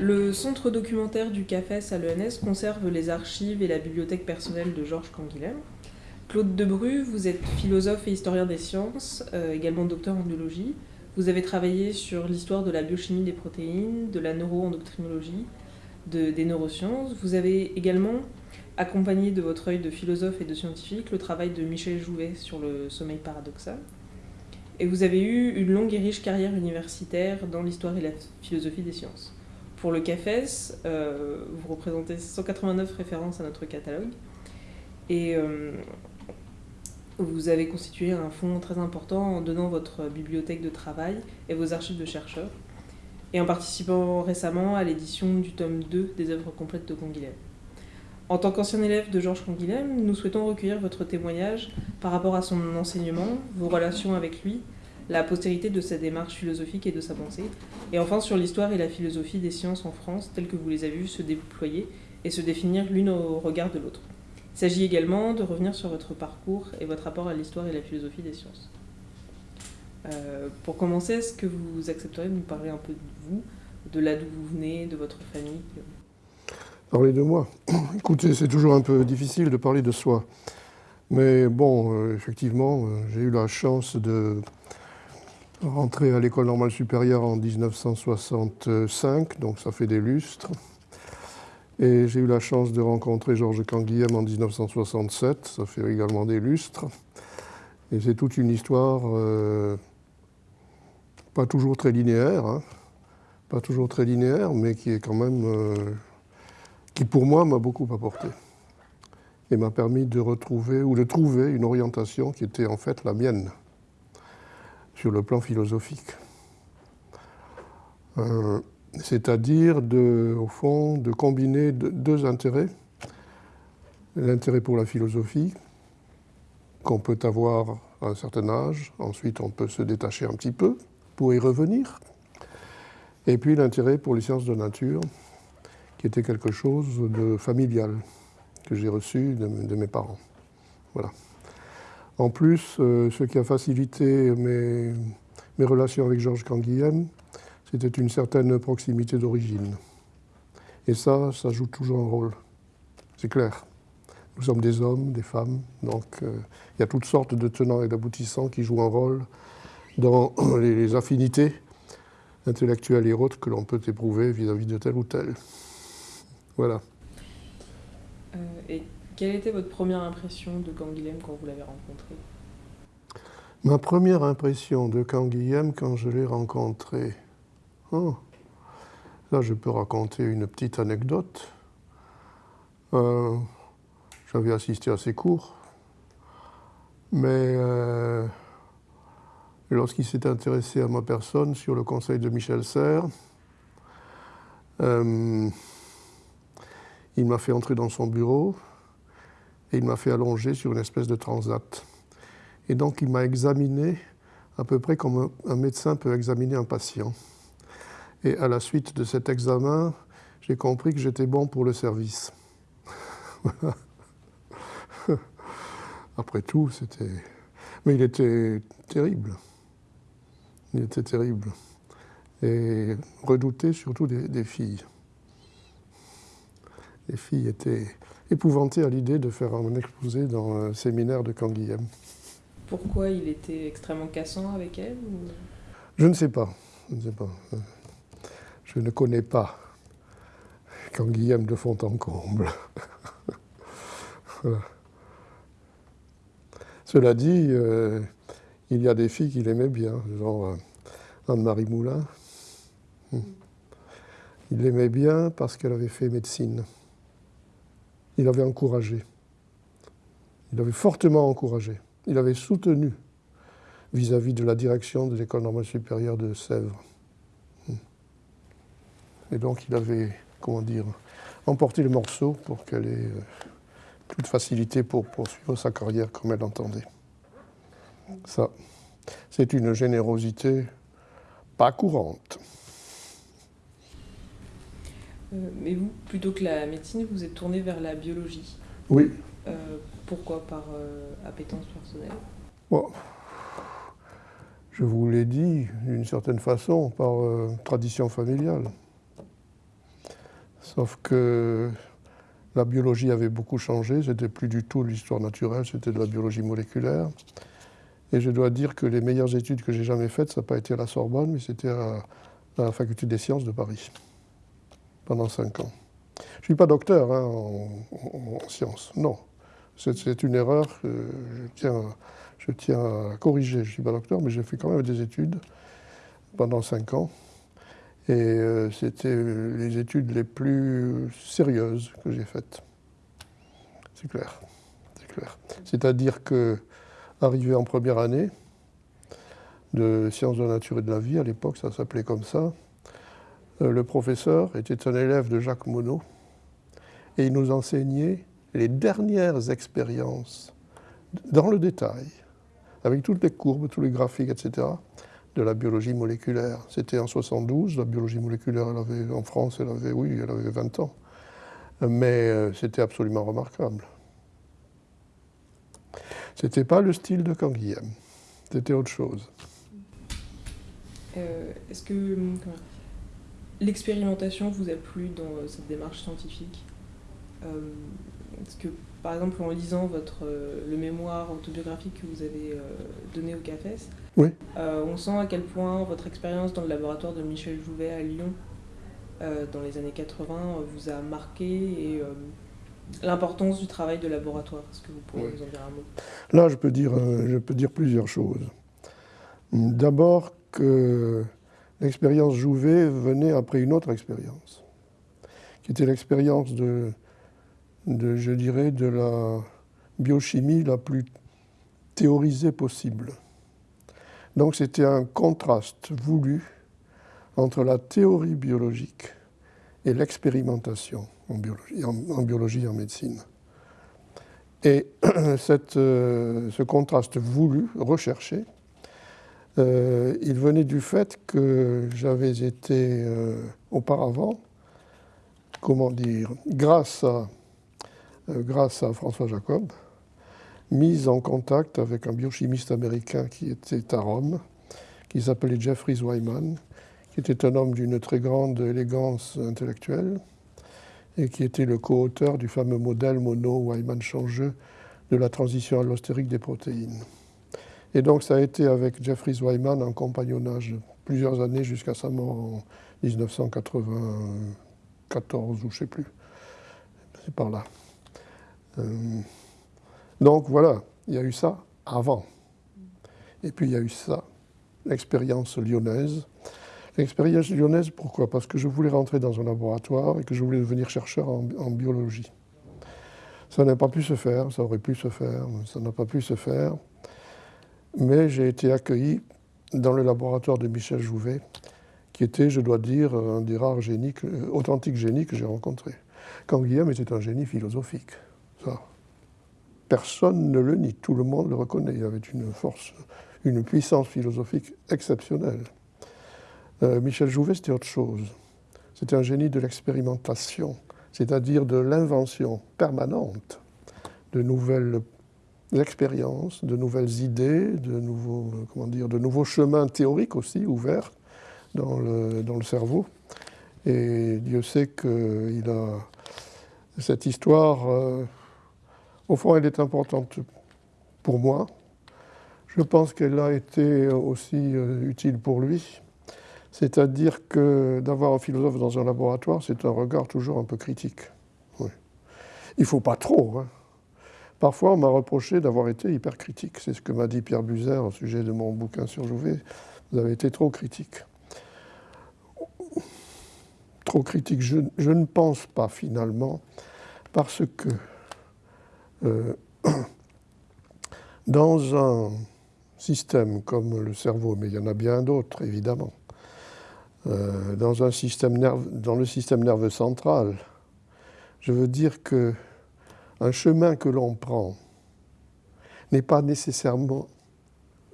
Le centre documentaire du CAFES à l'ENS conserve les archives et la bibliothèque personnelle de Georges Canguilhem. Claude Debru, vous êtes philosophe et historien des sciences, euh, également docteur en biologie. Vous avez travaillé sur l'histoire de la biochimie des protéines, de la neuroendocrinologie, de, des neurosciences. Vous avez également accompagné de votre œil de philosophe et de scientifique le travail de Michel Jouvet sur le sommeil paradoxal. Et vous avez eu une longue et riche carrière universitaire dans l'histoire et la philosophie des sciences. Pour le CAFES, euh, vous représentez 189 références à notre catalogue. Et euh, vous avez constitué un fonds très important en donnant votre bibliothèque de travail et vos archives de chercheurs, et en participant récemment à l'édition du tome 2 des œuvres complètes de Canguilhem. En tant qu'ancien élève de Georges Canguilhem, nous souhaitons recueillir votre témoignage par rapport à son enseignement, vos relations avec lui, la postérité de sa démarche philosophique et de sa pensée, et enfin sur l'histoire et la philosophie des sciences en France telles que vous les avez vues se déployer et se définir l'une au regard de l'autre. Il s'agit également de revenir sur votre parcours et votre rapport à l'histoire et la philosophie des sciences. Euh, pour commencer, est-ce que vous accepteriez de nous parler un peu de vous, de là d'où vous venez, de votre famille? Parler de moi Écoutez, c'est toujours un peu difficile de parler de soi. Mais bon, euh, effectivement, euh, j'ai eu la chance de rentrer à l'école normale supérieure en 1965, donc ça fait des lustres. Et j'ai eu la chance de rencontrer Georges Canguilhem en 1967, ça fait également des lustres. Et c'est toute une histoire euh, pas toujours très linéaire, hein. pas toujours très linéaire, mais qui est quand même, euh, qui pour moi m'a beaucoup apporté. Et m'a permis de retrouver ou de trouver une orientation qui était en fait la mienne, sur le plan philosophique. Euh, c'est-à-dire au fond de combiner deux intérêts. L'intérêt pour la philosophie, qu'on peut avoir à un certain âge, ensuite on peut se détacher un petit peu pour y revenir, et puis l'intérêt pour les sciences de nature, qui était quelque chose de familial que j'ai reçu de, mes parents. Voilà. En plus, euh, ce qui a facilité mes, relations avec Georges Canguilhem, c'était une certaine proximité d'origine. Et ça, ça joue toujours un rôle. C'est clair. Nous sommes des hommes, des femmes, donc euh, il y a toutes sortes de tenants et d'aboutissants qui jouent un rôle dans les, affinités intellectuelles et autres que l'on peut éprouver vis-à-vis de tel ou tel. Voilà. Quelle était votre première impression de Canguilhem quand vous l'avez rencontré? Ma première impression de Canguilhem quand je l'ai rencontré, Oh. Là, je peux raconter une petite anecdote. Euh, j'avais assisté à ses cours, mais euh, lorsqu'il s'est intéressé à ma personne sur le conseil de Michel Serres, euh, il m'a fait entrer dans son bureau et il m'a fait allonger sur une espèce de transat. Et donc il m'a examiné à peu près comme un médecin peut examiner un patient. Et à la suite de cet examen, j'ai compris que j'étais bon pour le service. Après tout, c'était... Mais il était terrible. Il était terrible. Et redouté surtout des, filles. Les filles étaient épouvantées à l'idée de faire un exposé dans un séminaire de Canguilhem. Pourquoi il était extrêmement cassant avec elle Je ne sais pas. Je ne sais pas. Je ne connais pas Guillaume de Fontencomble. Cela dit, euh, il y a des filles qu'il aimait bien, genre euh, Anne-Marie Moulin. Hmm. Il l'aimait bien parce qu'elle avait fait médecine. Il avait encouragé. Il avait fortement encouragé. Il avait soutenu vis-à-vis -vis de la direction de l'École normale supérieure de Sèvres. Et donc il avait, comment dire, emporté le morceau pour qu'elle ait euh, toute facilité pour poursuivre sa carrière comme elle l'entendait. Ça, c'est une générosité pas courante. Euh, mais vous, plutôt que la médecine, vous êtes tourné vers la biologie. Oui. Euh, pourquoi Par appétence personnelle? Bon. Je vous l'ai dit d'une certaine façon, par tradition familiale. Sauf que la biologie avait beaucoup changé, c'était plus du tout l'histoire naturelle, c'était de la biologie moléculaire. Et je dois dire que les meilleures études que j'ai jamais faites, ça n'a pas été à la Sorbonne, mais c'était à, la faculté des sciences de Paris, pendant cinq ans. Je ne suis pas docteur hein, en, sciences, non. C'est une erreur que je tiens, à corriger. Je ne suis pas docteur, mais j'ai fait quand même des études pendant cinq ans. Et euh, c'était les études les plus sérieuses que j'ai faites. C'est clair. C'est clair. C'est-à-dire que, arrivé en première année de sciences de la nature et de la vie, à l'époque ça s'appelait comme ça, le professeur était un élève de Jacques Monod et il nous enseignait les dernières expériences dans le détail, avec toutes les courbes, tous les graphiques, etc de la biologie moléculaire. C'était en 72, la biologie moléculaire, elle avait, en France, elle avait, oui, elle avait 20 ans. Mais euh, c'était absolument remarquable. C'était pas le style de Canguilhem, c'était autre chose. Euh, est-ce que l'expérimentation vous a plu dans euh, cette démarche scientifique Est-ce que, par exemple, en lisant votre, le mémoire autobiographique que vous avez donné au CAFES, oui. Euh, on sent à quel point votre expérience dans le laboratoire de Michel Jouvet à Lyon euh, dans les années 80 euh, vous a marqué et l'importance du travail de laboratoire. Est-ce que vous pourriez nous en dire un mot? Là, je peux dire, je peux dire plusieurs choses. D'abord que l'expérience Jouvet venait après une autre expérience, qui était l'expérience de, je dirais, de la biochimie la plus théorisée possible. Donc c'était un contraste voulu entre la théorie biologique et l'expérimentation en biologie, en, biologie et en médecine. Et cette, euh, ce contraste voulu, recherché, euh, il venait du fait que j'avais été euh, auparavant, comment dire, grâce à, grâce à François Jacob, mise en contact avec un biochimiste américain qui était à Rome, qui s'appelait Jeffrey Wyman, qui était un homme d'une très grande élégance intellectuelle et qui était le co-auteur du fameux modèle mono-Wyman-changeux de la transition allostérique des protéines. Et donc ça a été avec Jeffrey Wyman un compagnonnage plusieurs années jusqu'à sa mort en 1994 ou je ne sais plus. C'est par là. Euh, donc voilà, il y a eu ça avant. Et puis il y a eu ça, l'expérience lyonnaise. L'expérience lyonnaise, pourquoi? Parce que je voulais rentrer dans un laboratoire et que je voulais devenir chercheur en, biologie. Ça n'a pas pu se faire, ça aurait pu se faire, ça n'a pas pu se faire. Mais j'ai été accueilli dans le laboratoire de Michel Jouvet, qui était, je dois dire, un des rares génies, authentiques génies que j'ai rencontrés. Quand Guillaume était un génie philosophique, personne ne le nie, tout le monde le reconnaît. Il avait une force, une puissance philosophique exceptionnelle. Euh, Michel Jouvet, c'était autre chose. C'était un génie de l'expérimentation, c'est-à-dire de l'invention permanente de nouvelles expériences, de nouvelles idées, de nouveaux, comment dire, de nouveaux chemins théoriques aussi ouverts dans le, dans le cerveau. Et Dieu sait qu'il a cette histoire. Euh, au fond, elle est importante pour moi. Je pense qu'elle a été aussi euh, utile pour lui. C'est-à-dire que d'avoir un philosophe dans un laboratoire, c'est un regard toujours un peu critique. Il ne faut pas trop. Hein. Parfois, on m'a reproché d'avoir été hyper critique. C'est ce que m'a dit Pierre Buzer au sujet de mon bouquin sur Jouvet. Vous avez été trop critique. Trop critique, je ne pense pas finalement, parce que euh, dans un système comme le cerveau, mais il y en a bien d'autres évidemment, euh, dans, un système dans le système nerveux central, je veux dire que un chemin que l'on prend n'est pas nécessairement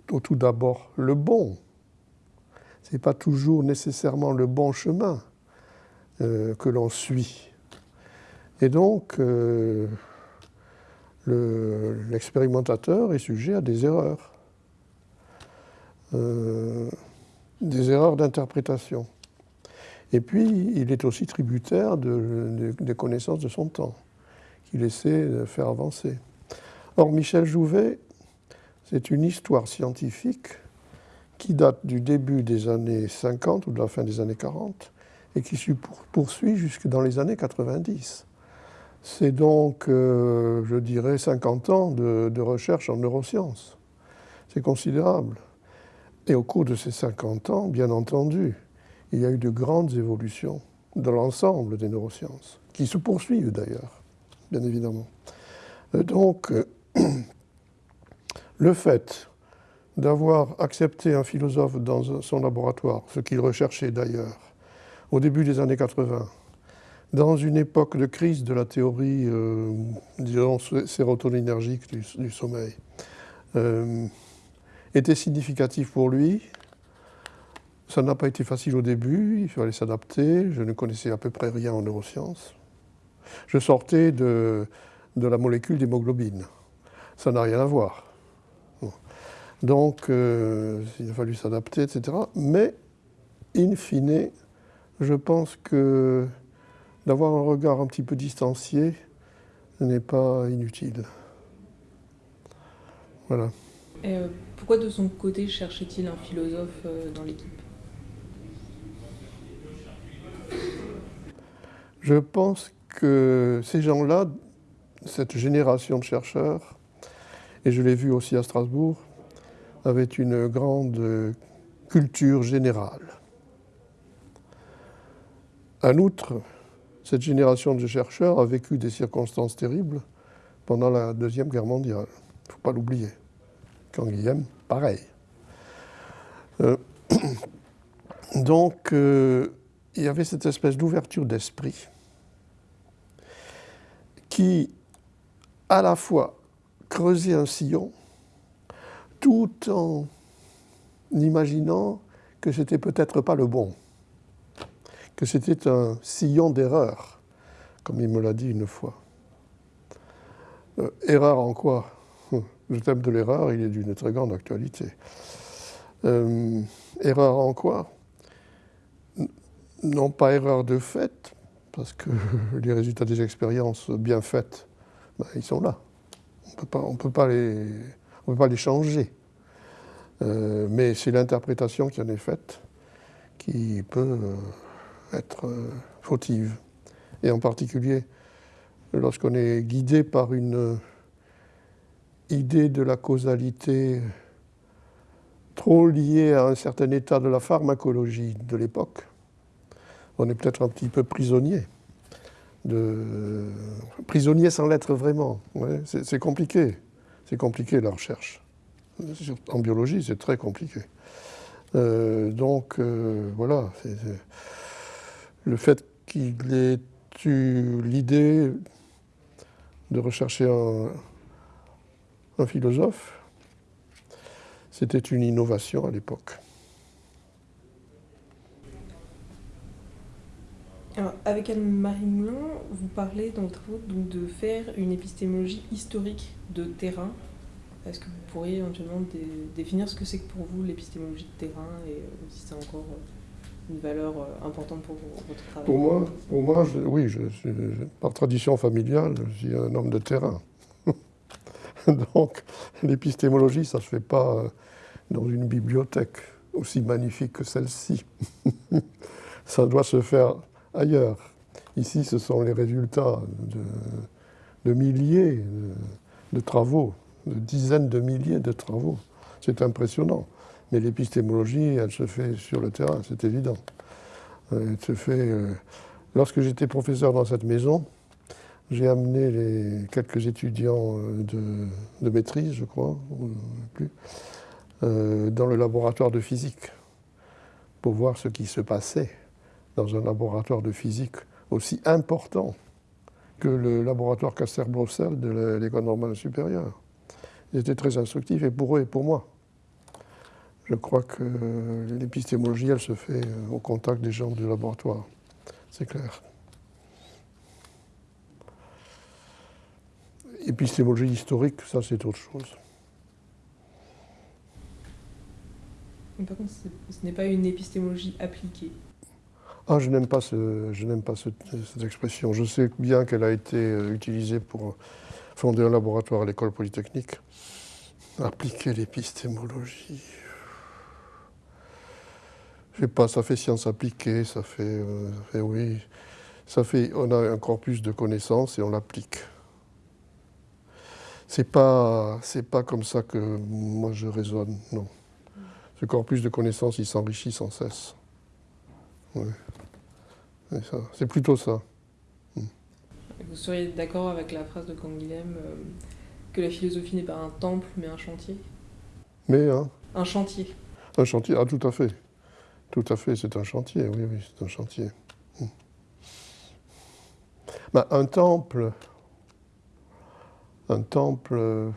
tout d'abord le bon. Ce n'est pas toujours nécessairement le bon chemin euh, que l'on suit. Et donc, l'expérimentateur est sujet à des erreurs, euh, des erreurs d'interprétation. Et puis, il est aussi tributaire des connaissances de son temps, qu'il essaie de faire avancer. Or, Michel Jouvet, c'est une histoire scientifique qui date du début des années 50 ou de la fin des années 40 et qui se poursuit jusque dans les années 90. C'est donc, euh, je dirais, 50 ans de, recherche en neurosciences. C'est considérable. Et au cours de ces 50 ans, bien entendu, il y a eu de grandes évolutions dans l'ensemble des neurosciences, qui se poursuivent d'ailleurs, bien évidemment. Euh, donc, euh, le fait d'avoir accepté un philosophe dans son laboratoire, ce qu'il recherchait d'ailleurs, au début des années 80, dans une époque de crise de la théorie, euh, disons, sérotoninergique du, sommeil, était significatif pour lui. Ça n'a pas été facile au début, il fallait s'adapter. Je ne connaissais à peu près rien en neurosciences. Je sortais de, de la molécule d'hémoglobine. Ça n'a rien à voir. Donc, euh, il a fallu s'adapter, etc. Mais, in fine, je pense que d'avoir un regard un petit peu distancié n'est pas inutile. Voilà. Et euh, pourquoi de son côté cherchait-il un philosophe euh, dans l'équipe? Je pense que ces gens-là, cette génération de chercheurs, et je l'ai vu aussi à Strasbourg, avaient une grande culture générale. En outre, cette génération de chercheurs a vécu des circonstances terribles pendant la Deuxième Guerre mondiale. Il ne faut pas l'oublier. Quand Guillaume, pareil. Euh, donc, euh, il y avait cette espèce d'ouverture d'esprit qui, à la fois, creusait un sillon, tout en imaginant que c'était peut-être pas le bon que c'était un sillon d'erreur, comme il me l'a dit une fois. Euh, erreur en quoi? Le thème de l'erreur, il est d'une très grande actualité. Euh, erreur en quoi? Non pas erreur de fait, parce que les résultats des expériences bien faites, ben, ils sont là. On ne peut pas les changer. Euh, mais c'est l'interprétation qui en est faite qui peut être euh, fautive. Et en particulier, lorsqu'on est guidé par une euh, idée de la causalité trop liée à un certain état de la pharmacologie de l'époque, on est peut-être un petit peu prisonnier. De... Prisonnier sans l'être vraiment. c'est compliqué. C'est compliqué la recherche. En biologie, c'est très compliqué. Euh, donc, voilà le fait qu'il ait eu l'idée de rechercher un, philosophe, c'était une innovation à l'époque. Avec Anne-Marie Moulin, vous parlez dans votre travaux de faire une épistémologie historique de terrain. Est-ce que vous pourriez éventuellement définir ce que c'est que pour vous l'épistémologie de terrain et euh, si c'est encore euh, une valeur euh, importante pour votre travail? Pour moi, pour moi oui, par tradition familiale, je suis un homme de terrain. Donc, l'épistémologie, ça ne se fait pas euh, dans une bibliothèque aussi magnifique que celle-ci. ça doit se faire ailleurs. Ici, ce sont les résultats de, milliers de, travaux, de dizaines de milliers de travaux. C'est impressionnant. Mais l'épistémologie, elle se fait sur le terrain, c'est évident. Euh, elle se fait. Euh, lorsque j'étais professeur dans cette maison, j'ai amené les quelques étudiants euh, de, maîtrise, je crois, plus, dans le laboratoire de physique pour voir ce qui se passait dans un laboratoire de physique aussi important que le laboratoire Caster-Bruxelles de l'école normale supérieure. C'était très instructif et pour eux et pour moi. Je crois que l'épistémologie, elle se fait euh, au contact des gens du laboratoire. C'est clair. Épistémologie historique, ça c'est autre chose. par contre, ce n'est pas une épistémologie appliquée. Ah, je n'aime pas, ce, je pas cette expression. Je sais bien qu'elle a été euh, utilisée pour fonder un laboratoire à l'école polytechnique. Appliquer l'épistémologie. Je sais pas, ça fait science appliquée, ça fait, euh, oui, ça fait, on a un corpus de connaissances et on l'applique. C'est pas, c'est pas comme ça que moi je raisonne, non. Ce corpus de connaissances, il s'enrichit sans cesse. C'est plutôt ça. Hmm. Vous seriez d'accord avec la phrase de Canguilhem euh, que la philosophie n'est pas un temple mais un chantier? Mais hein Un chantier. Un chantier, ah tout à fait. Tout à fait, c'est un chantier, oui, oui, c'est un chantier. Hmm. Ben, un temple, un temple,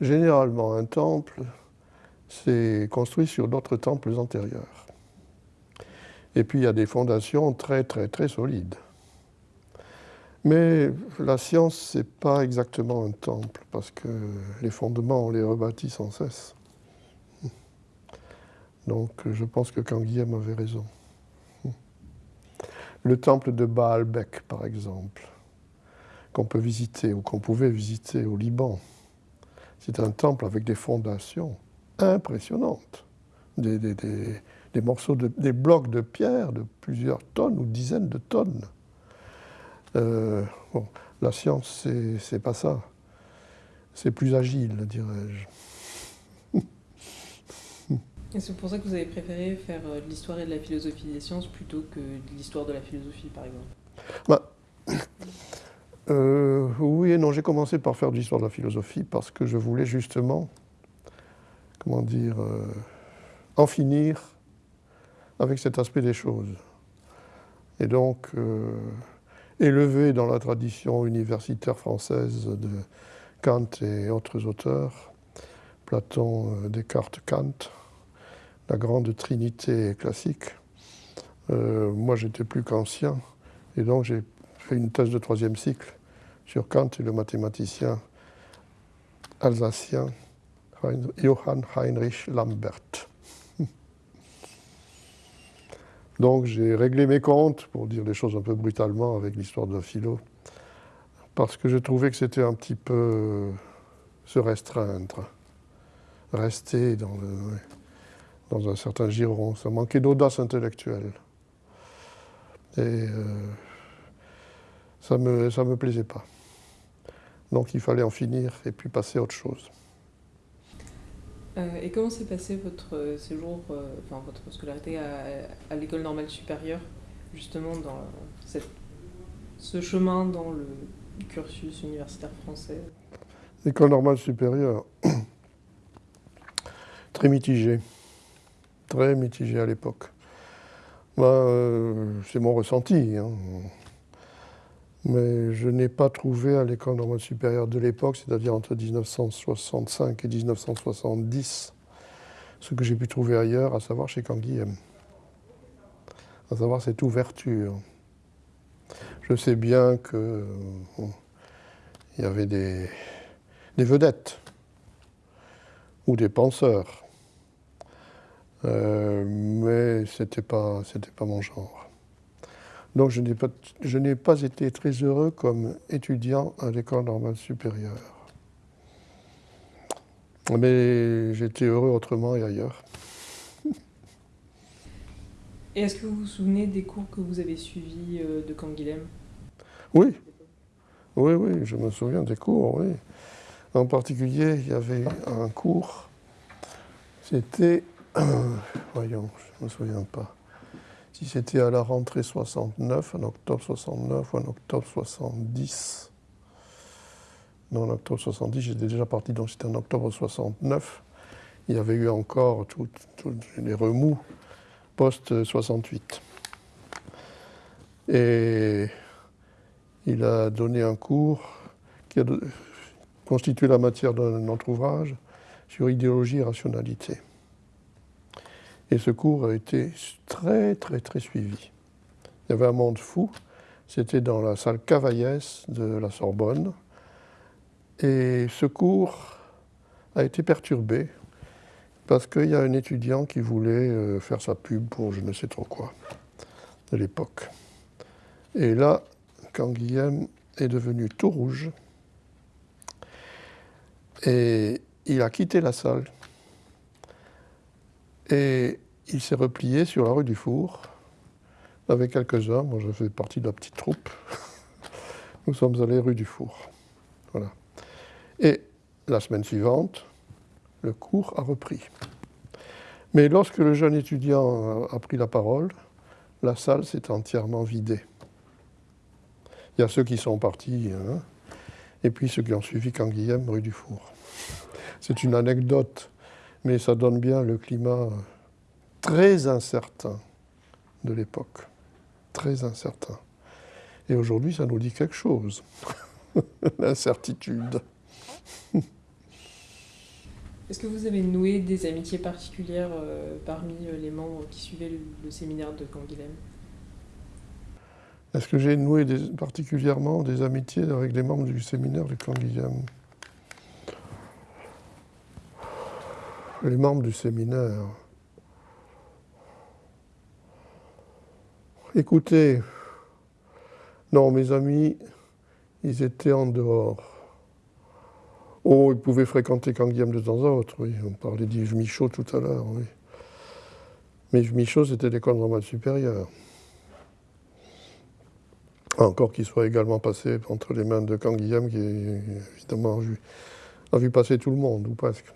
généralement un temple, c'est construit sur d'autres temples antérieurs. Et puis il y a des fondations très très très solides. Mais la science, ce n'est pas exactement un temple, parce que les fondements, on les rebâtit sans cesse. Donc je pense que Canguilhem avait raison. Le temple de Baalbek, par exemple, qu'on peut visiter ou qu'on pouvait visiter au Liban, c'est un temple avec des fondations impressionnantes, des, des morceaux, de, des blocs de pierre de plusieurs tonnes ou dizaines de tonnes. Euh, bon, la science, c'est pas ça. C'est plus agile, dirais-je. Et c'est pour ça que vous avez préféré faire euh, de l'histoire et de la philosophie des sciences plutôt que de l'histoire de la philosophie, par exemple bah, euh, Oui et non, j'ai commencé par faire de l'histoire de la philosophie parce que je voulais justement, comment dire, en finir avec cet aspect des choses. Et donc, euh, élevé dans la tradition universitaire française de Kant et autres auteurs, Platon, euh, Descartes, Kant, la grande trinité classique, euh, moi j'étais plus qu'ancien, et donc j'ai fait une thèse de troisième cycle sur Kant et le mathématicien alsacien Johann Heinrich Lambert. Donc j'ai réglé mes comptes, pour dire les choses un peu brutalement, avec l'histoire de la philo, parce que je trouvais que c'était un petit peu se restreindre, rester dans, dans un certain giron. Ça manquait d'audace intellectuelle. Et euh, ça ne me, ça me plaisait pas. Donc il fallait en finir et puis passer à autre chose. Euh, et comment s'est passé votre euh, séjour, euh, enfin votre scolarité à, l'école normale supérieure, justement dans cette, ce chemin dans le cursus universitaire français? L'école normale supérieure, très mitigée, très mitigée à l'époque. C'est mon ressenti. Hein mais je n'ai pas trouvé à l'école normale supérieure de l'époque, c'est-à-dire entre 1965 et 1970, ce que j'ai pu trouver ailleurs, à savoir chez Canguilhem, à savoir cette ouverture. Je sais bien qu'il y avait des, vedettes ou des penseurs, euh, mais ce n'était pas, pas mon genre. Donc je n'ai pas, pas, été très heureux comme étudiant à l'école normale supérieure. Mais j'étais heureux autrement et ailleurs. Et est-ce que vous vous souvenez des cours que vous avez suivis euh, de Canguilhem? Oui. Oui, oui, je me souviens des cours, oui. En particulier, il y avait un cours, c'était, voyons, je ne me souviens pas si c'était à la rentrée 69, en octobre 69 ou en octobre 70. Non, en octobre 70, j'étais déjà parti, donc c'était en octobre 69. Il y avait eu encore tous les remous post-68. Et il a donné un cours qui a constitué la matière d'un autre ouvrage sur idéologie et rationalité. Et ce cours a été très, très, très suivi. Il y avait un monde fou. C'était dans la salle Cavaillès de la Sorbonne. Et ce cours a été perturbé parce qu'il y a un étudiant qui voulait euh, faire sa pub pour je ne sais trop quoi. de l'époque. Et là, quand Guillaume est devenu tout rouge, et il a quitté la salle, et il s'est replié sur la rue du Four avec quelques hommes. Moi, je faisais partie de la petite troupe. Nous sommes allés rue du Four. Voilà. Et la semaine suivante, le cours a repris. Mais lorsque le jeune étudiant a pris la parole, la salle s'est entièrement vidée. Il y a ceux qui sont partis, hein, et puis ceux qui ont suivi Canguilhem, rue du Four. C'est une anecdote, mais ça donne bien le climat très incertain de l'époque. Très incertain. Et aujourd'hui, ça nous dit quelque chose. L'incertitude. Est-ce que vous avez noué des amitiés particulières euh, parmi euh, les membres qui suivaient le, séminaire de Canguilhem? Est-ce que j'ai noué particulièrement des amitiés avec les membres du séminaire de Canguilhem? Les membres du séminaire. Écoutez, non, mes amis, ils étaient en dehors. Oh, ils pouvaient fréquenter Canguilhem de temps en autre, oui. On parlait d'Yves Michaud tout à l'heure, oui. Mais Yves Michaud, c'était l'école normale supérieure. Encore qu'il soit également passé entre les mains de Canguilhem, qui évidemment a vu passer tout le monde, ou presque.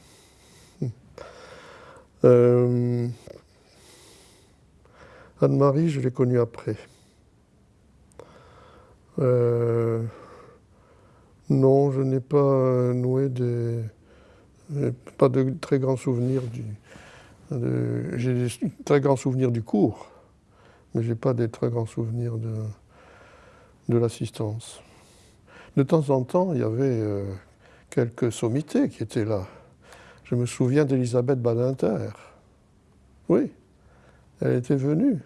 Euh, Anne-Marie, je l'ai connue après. Euh, non, je n'ai pas noué des. pas de très grands souvenirs du. J'ai des très grands souvenirs du cours, mais je n'ai pas des très grands souvenirs de, l'assistance. De temps en temps, il y avait euh, quelques sommités qui étaient là. Je me souviens d'Elisabeth Badinter. Oui, elle était venue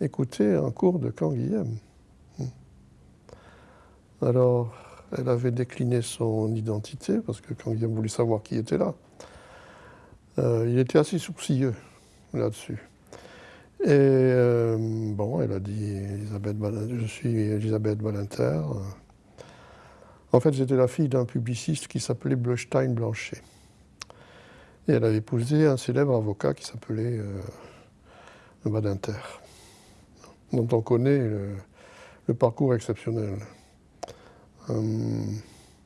écouter un cours de Canguilhem. Hmm. Alors, elle avait décliné son identité parce que Canguilhem voulait savoir qui était là. Euh, il était assez sourcilleux là-dessus. Et euh, bon, elle a dit Elisabeth je suis Elisabeth Balinter. En fait, j'étais la fille d'un publiciste qui s'appelait Bleustein Blanchet. Elle avait épousé un célèbre avocat qui s'appelait euh, Badinter, dont on connaît le, parcours exceptionnel. Euh,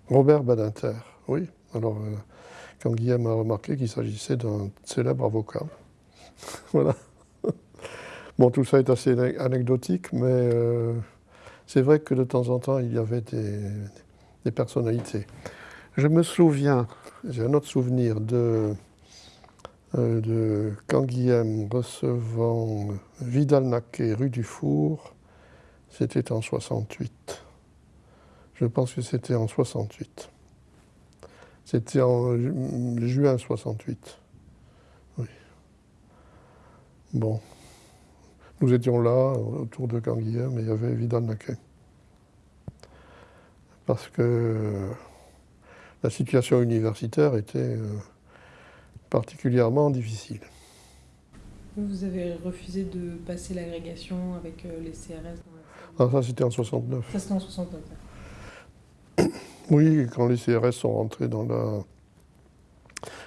Robert Badinter, oui. Alors, euh, quand Guillaume a remarqué qu'il s'agissait d'un célèbre avocat. voilà. bon, tout ça est assez anecdotique, mais c'est vrai que de temps en temps, il y avait des, personnalités. Je me souviens, j'ai un autre souvenir de de Canguilhem recevant Vidal-Naquet rue du Four, c'était en 68. Je pense que c'était en 68. C'était en juin 68. Oui. Bon. Nous étions là, autour de Canguilhem, et il y avait Vidal-Naquet. Parce que la situation universitaire était euh, particulièrement difficile. Vous avez refusé de passer l'agrégation avec euh, les CRS dans la... Ah, ça c'était en 69. Ça c'était en 69. Oui, quand les CRS sont rentrés dans la,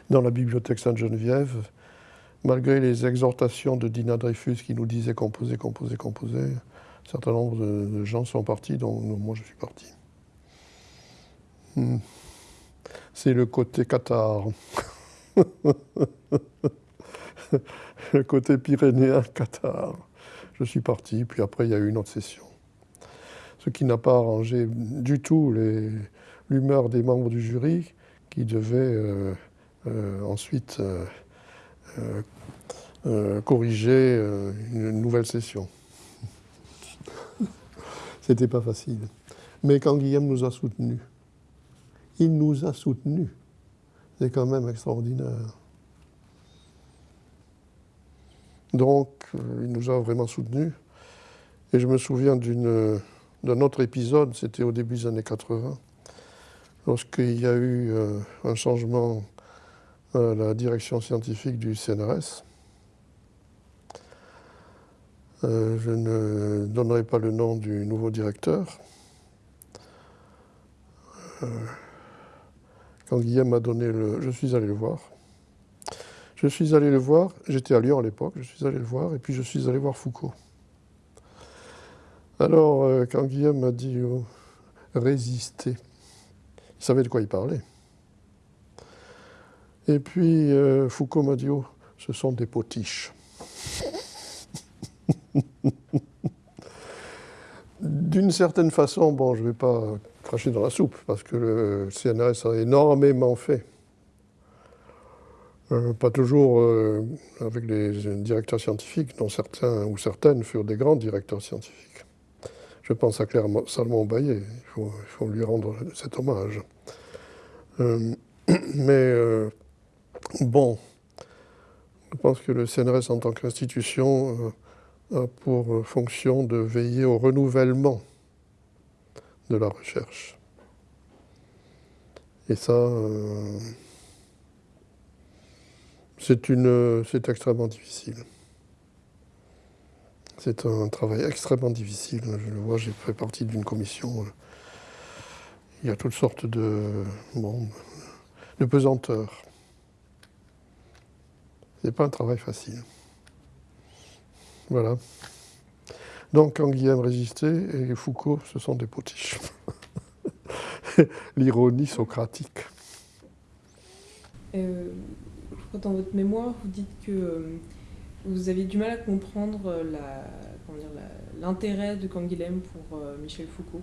dans la bibliothèque Sainte-Geneviève, malgré les exhortations de Dina Dreyfus qui nous disait composer, composer, composer, un certain nombre de, gens sont partis, dont moi je suis parti. Hmm. C'est le côté Qatar. le côté pyrénéen, Qatar. Je suis parti, puis après il y a eu une autre session. Ce qui n'a pas arrangé du tout l'humeur des membres du jury qui devaient euh, euh, ensuite euh, corriger une nouvelle session. C'était pas facile. Mais quand Guillaume nous a soutenus, il nous a soutenus. C'est quand même extraordinaire. Donc, euh, il nous a vraiment soutenus. Et je me souviens d'un autre épisode, c'était au début des années 80, lorsqu'il y a eu euh, un changement à la direction scientifique du CNRS. je ne donnerai pas le nom du nouveau directeur. Quand Guillaume m'a donné le... Je suis allé le voir. Je suis allé le voir, j'étais à Lyon à l'époque, je suis allé le voir, et puis je suis allé voir Foucault. Alors, euh, quand Guillaume m'a dit oh, résister, il savait de quoi il parlait. Et puis euh, Foucault m'a dit oh, ce sont des potiches. D'une certaine façon, bon, je ne vais pas cracher dans la soupe, parce que le CNRS a énormément fait euh, pas toujours euh, avec les directeurs scientifiques, dont certains ou certaines furent des grands directeurs scientifiques. Je pense à Claire Salomon Baillet, il faut, lui rendre cet hommage. Euh, mais bon, je pense que le CNRS en tant qu'institution a pour fonction de veiller au renouvellement de la recherche. Et ça, c'est extrêmement difficile. C'est un travail extrêmement difficile. Je le vois, j'ai fait partie d'une commission. Il y a toutes sortes de, bon, de pesanteurs. n'est pas un travail facile. Voilà. Donc, quand Guillaume résistait et Foucault, ce sont des potiches. L'ironie socratique. Euh, dans votre mémoire, vous dites que euh, vous avez du mal à comprendre euh, l'intérêt de Canguilhem pour euh, Michel Foucault.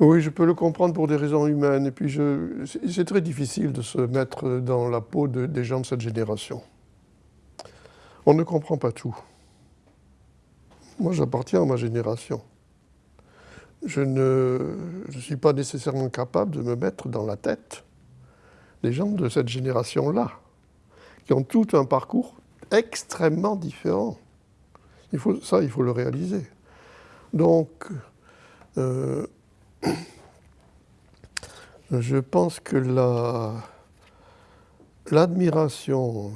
Oui, je peux le comprendre pour des raisons humaines. Et puis, c'est très difficile de se mettre dans la peau des gens de cette génération. On ne comprend pas tout. Moi, j'appartiens à ma génération. Je ne suis pas nécessairement capable de me mettre dans la tête des gens de cette génération-là, qui ont tout un parcours extrêmement différent. Ça, il faut le réaliser. Donc, euh, je pense que l'admiration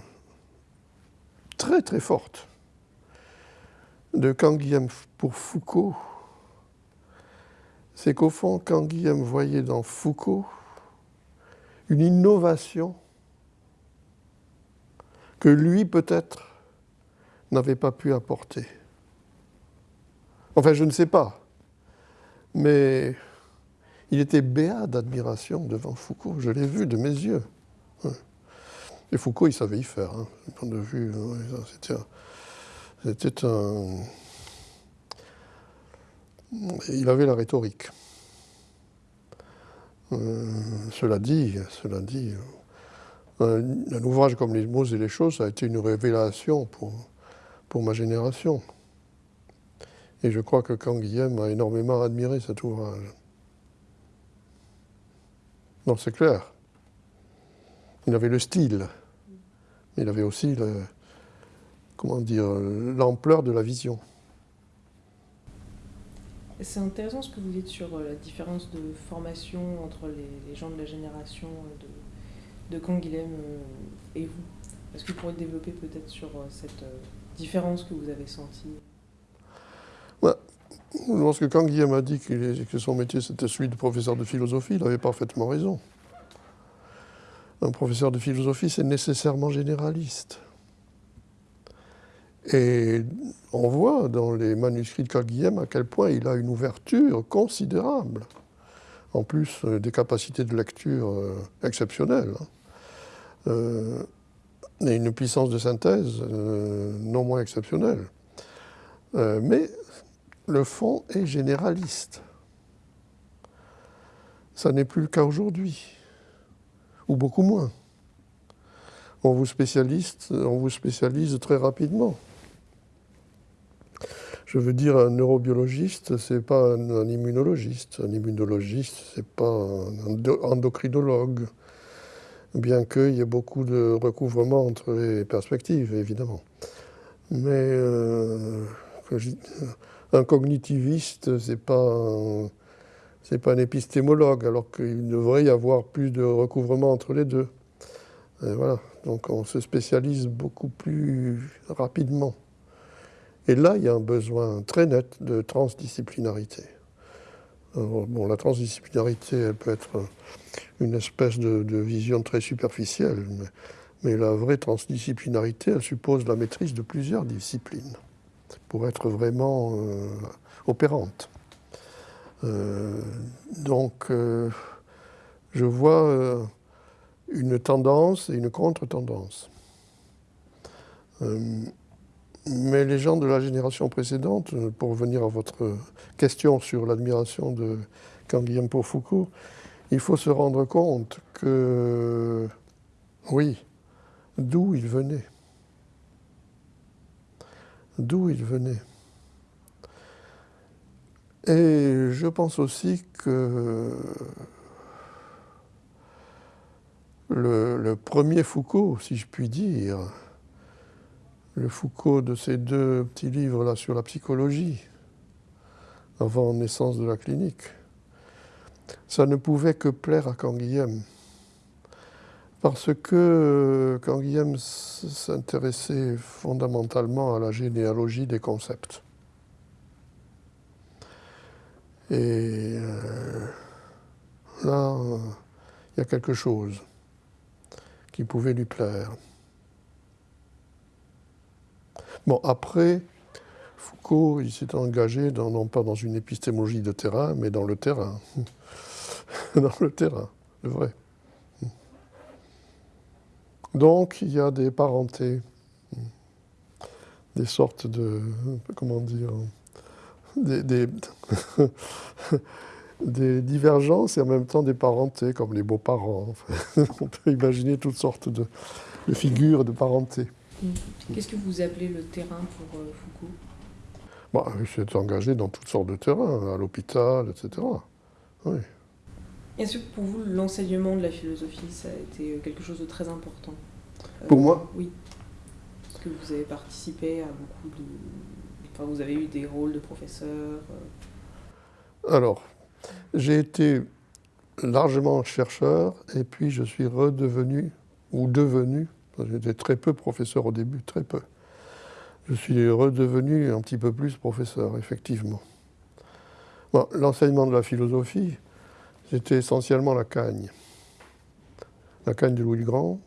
très très forte de Canguilhem pour Foucault, c'est qu'au fond, Canguilhem voyait dans Foucault une innovation que lui peut-être n'avait pas pu apporter. Enfin, je ne sais pas, mais il était béat d'admiration devant Foucault, je l'ai vu de mes yeux. Et Foucault, il savait y faire, hein, point de vue. C'était. Il avait la rhétorique. Euh, cela dit, cela dit un, ouvrage comme Les mots et les choses a été une révélation pour, ma génération. Et je crois que Canguilhem a énormément admiré cet ouvrage. Non, c'est clair. Il avait le style, mais il avait aussi comment dire, l'ampleur de la vision. C'est intéressant ce que vous dites sur euh, la différence de formation entre les, gens de la génération de, de Canguilhem euh, et vous. Est-ce que vous pourriez développer peut-être sur euh, cette différence que vous avez sentie? Lorsque Canguilhem a dit que son métier c'était celui de professeur de philosophie, il avait parfaitement raison. Un professeur de philosophie, c'est nécessairement généraliste. Et on voit dans les manuscrits de Canguilhem à quel point il a une ouverture considérable, en plus euh, des capacités de lecture euh, exceptionnelles, hein. euh, et une puissance de synthèse non moins exceptionnelle. mais le fond est généraliste. Ça n'est plus le cas aujourd'hui, ou beaucoup moins. On vous, on vous spécialise très rapidement. Je veux dire, un neurobiologiste, c'est pas un, immunologiste. Un immunologiste, c'est pas un endocrinologue. Bien qu'il y ait beaucoup de recouvrement entre les perspectives, évidemment. Mais euh, un cognitiviste, c'est pas pas un épistémologue, alors qu'il devrait y avoir plus de recouvrement entre les deux. voilà. Donc on se spécialise beaucoup plus rapidement. Et là, il y a un besoin très net de transdisciplinarité. bon, la transdisciplinarité, elle peut être une espèce de, vision très superficielle, mais, la vraie transdisciplinarité, elle suppose la maîtrise de plusieurs disciplines pour être vraiment euh, opérante. Euh, donc, euh, je vois une tendance et une contre-tendance. Mais les gens de la génération précédente, pour revenir à votre question sur l'admiration de Canguilhem pour Foucault, il faut se rendre compte que, oui, d'où il venait. D'où il venait. Et je pense aussi que le, premier Foucault, si je puis dire, le Foucault de ces deux petits livres-là sur la psychologie, avant naissance de la clinique, ça ne pouvait que plaire à Canguilhem. Parce que Canguilhem s'intéressait fondamentalement à la généalogie des concepts. Et euh, là, il y a quelque chose qui pouvait lui plaire. Bon, après, Foucault, il s'est engagé non pas dans une épistémologie de terrain, mais dans le terrain. dans le terrain, le vrai. Donc, il y a des parentés, des sortes de, comment dire, des, divergences et en même temps des parentés, comme les beaux-parents. On peut imaginer toutes sortes de, figures de parenté. Qu'est-ce que vous appelez le terrain pour euh, Foucault? Bah, Il s'est engagé dans toutes sortes de terrains, à l'hôpital, etc. Oui. Est-ce que pour vous, l'enseignement de la philosophie, ça a été quelque chose de très important? Pour moi? Oui. Parce que vous avez participé à beaucoup de Enfin, vous avez eu des rôles de professeur euh. Alors, j'ai été largement chercheur et puis je suis redevenu ou devenu, j'étais très peu professeur au début, très peu. Je suis redevenu un petit peu plus professeur, effectivement. L'enseignement de la philosophie, c'était essentiellement la Cagne. La Cagne de Louis le Grand.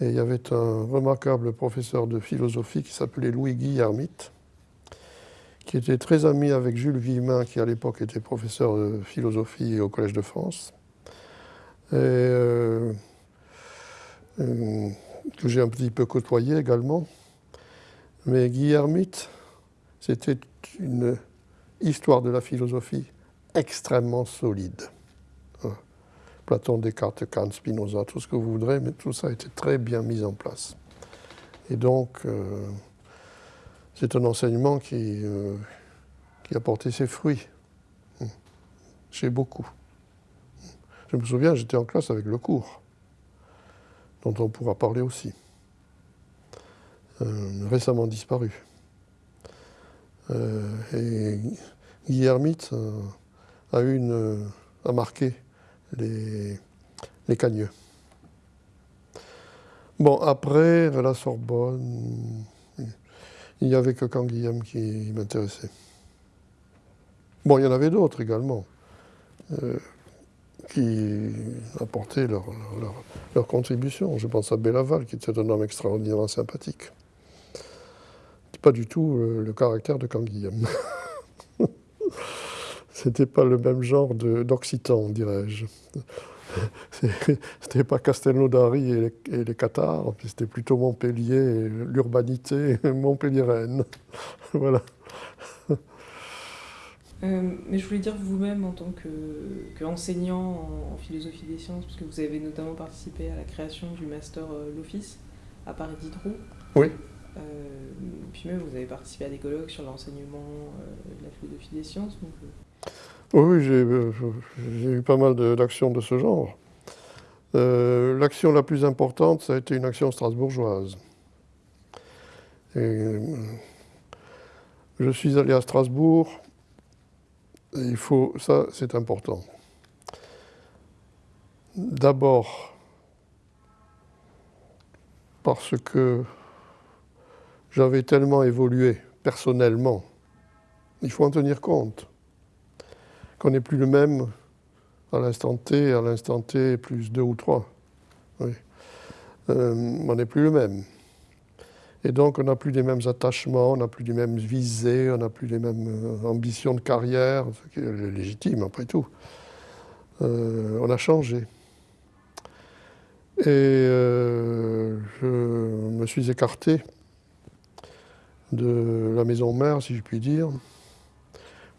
Et il y avait un remarquable professeur de philosophie qui s'appelait Louis Guy qui était très ami avec Jules Villemin, qui à l'époque était professeur de philosophie au Collège de France, et euh, euh, que j'ai un petit peu côtoyé également. Mais Guy c'était une histoire de la philosophie extrêmement solide. Hein. Platon, Descartes, Kant, Spinoza, tout ce que vous voudrez, mais tout ça a été très bien mis en place. Et donc, euh, c'est un enseignement qui, euh, qui a porté ses fruits hmm. chez beaucoup. Je me souviens, j'étais en classe avec le cours, dont on pourra parler aussi, euh, récemment disparu. Euh, et Guy a, une, a marqué les, les cagneux. Bon, après, la Sorbonne, il n'y avait que Canguilhem qui m'intéressait. Bon, il y en avait d'autres également euh, qui apportaient leur, contribution. Je pense à Bellaval, qui était un homme extraordinairement sympathique. Pas du tout le caractère de Canguilhem. C'était pas le même genre d'Occitan, dirais-je. C'était pas Castelnaudary et et les Cathares, c'était plutôt Montpellier, l'urbanité montpelliéraine. voilà. Euh, mais je voulais dire vous-même en tant qu'enseignant en, philosophie des sciences, puisque vous avez notamment participé à la création du master euh, L'Office à Paris Diderot. Oui. Euh, puis même vous avez participé à des colloques sur l'enseignement de la philosophie des sciences. Oui, j'ai eu pas mal d'actions de, ce genre. Euh, l'action la plus importante, ça a été une action strasbourgeoise. Euh, je suis allé à Strasbourg, il faut, ça c'est important. D'abord, parce que j'avais tellement évolué personnellement. Il faut en tenir compte. Qu'on n'est plus le même à l'instant T, à l'instant T plus deux ou trois. Oui. Euh, on n'est plus le même. Et donc, on n'a plus les mêmes attachements, on n'a plus les mêmes visées, on n'a plus les mêmes euh, ambitions de carrière, ce qui est légitime après tout. Euh, on a changé. Et euh, je me suis écarté de la maison mère, si je puis dire,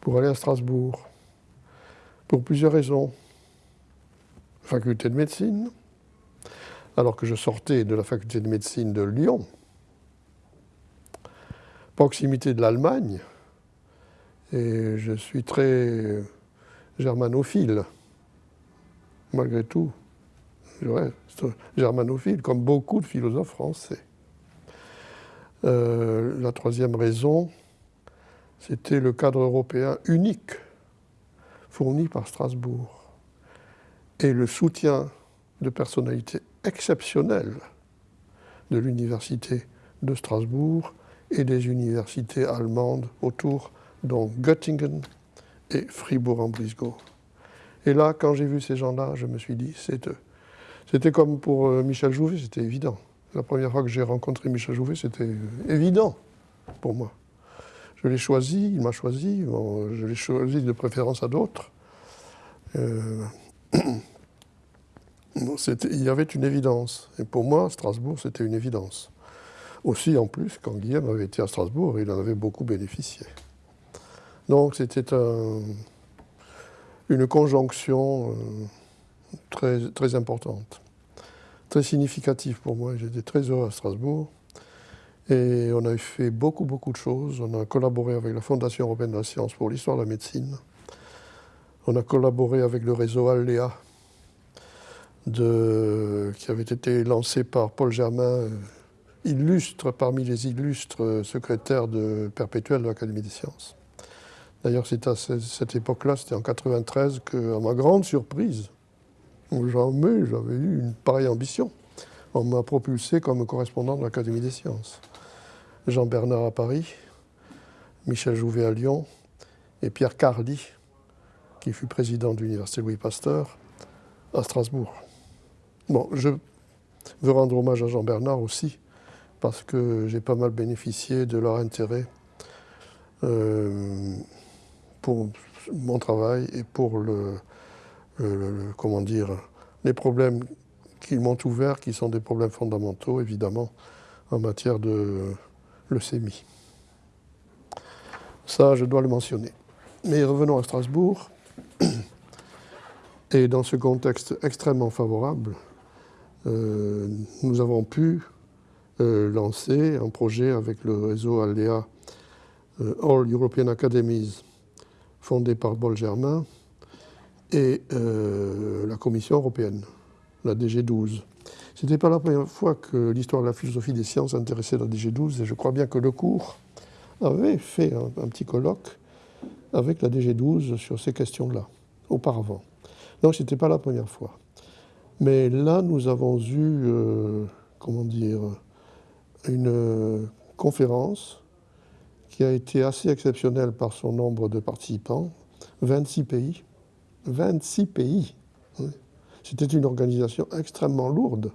pour aller à Strasbourg. Pour plusieurs raisons. Faculté de médecine, alors que je sortais de la faculté de médecine de Lyon, proximité de l'Allemagne, et je suis très germanophile, malgré tout. Germanophile, comme beaucoup de philosophes français. Euh, la troisième raison, c'était le cadre européen unique fourni par Strasbourg et le soutien de personnalités exceptionnelles de l'université de Strasbourg et des universités allemandes autour, dont Göttingen et Fribourg-en-Brisgau. Et là, quand j'ai vu ces gens-là, je me suis dit, c'est eux. C'était comme pour euh, Michel Jouvet, c'était évident. La première fois que j'ai rencontré Michel Jouvet, c'était euh, évident pour moi. Je l'ai choisi, il m'a choisi, je l'ai choisi de préférence à d'autres. Euh, il y avait une évidence. Et pour moi, Strasbourg, c'était une évidence. Aussi, en plus, quand Guillaume avait été à Strasbourg, il en avait beaucoup bénéficié. Donc c'était une conjonction euh, très, très importante, très significative pour moi. J'étais très heureux à Strasbourg. Et on a fait beaucoup, beaucoup de choses. On a collaboré avec la Fondation européenne de la science pour l'histoire de la médecine. On a collaboré avec le réseau Alléa, qui avait été lancé par Paul Germain, euh, illustre parmi les illustres euh, secrétaires de de l'Académie des sciences. D'ailleurs, c'est à cette époque-là, c'était en 93, que, à ma grande surprise, jamais j'avais eu une pareille ambition. On m'a propulsé comme correspondant de l'Académie des sciences. Jean Bernard à Paris, Michel Jouvet à Lyon et Pierre Carly, qui fut président de l'Université Louis Pasteur, à Strasbourg. Bon, je veux rendre hommage à Jean Bernard aussi, parce que j'ai pas mal bénéficié de leur intérêt euh, pour mon travail et pour le, comment dire, les problèmes qu'ils m'ont ouverts, qui sont des problèmes fondamentaux, évidemment, en matière de leucémie. Ça, je dois le mentionner. Mais revenons à Strasbourg. Et dans ce contexte extrêmement favorable, euh, nous avons pu euh, lancer un projet avec le réseau ALEA, euh, All European Academies, fondé par Paul Germain, et la Commission européenne, la DG12. Ce n'était pas la première fois que l'histoire de la philosophie des sciences intéressait la DG12, et je crois bien que le cours avait fait un petit colloque avec la DG12 sur ces questions-là, auparavant. Donc ce n'était pas la première fois. Mais là, nous avons eu, euh, comment dire, une conférence qui a été assez exceptionnelle par son nombre de participants, 26 pays. 26 pays. C'était une organisation extrêmement lourde.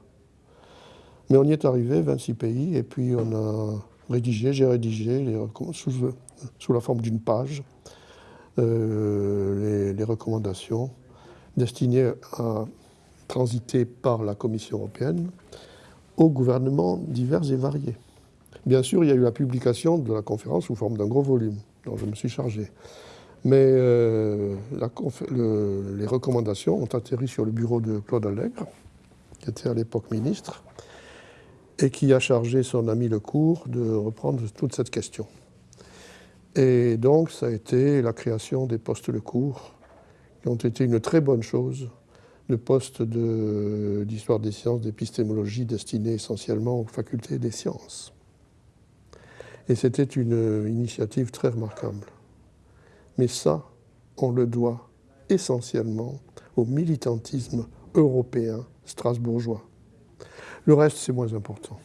Mais on y est arrivé, 26 pays, et puis on a rédigé, j'ai rédigé les, sous, sous, la forme d'une page euh, les, recommandations destinées à transité par la Commission européenne aux gouvernements divers et variés. Bien sûr, il y a eu la publication de la conférence sous forme d'un gros volume, dont je me suis chargé. Mais euh, les recommandations ont atterri sur le bureau de Claude Allègre, qui était à l'époque ministre, et qui a chargé son ami Lecourt de reprendre toute cette question. Et donc, ça a été la création des postes Lecourt, qui ont été une très bonne chose le poste d'histoire des sciences, d'épistémologie destiné essentiellement aux facultés des sciences. Et c'était une initiative très remarquable. Mais ça, on le doit essentiellement au militantisme européen strasbourgeois. Le reste, c'est moins important.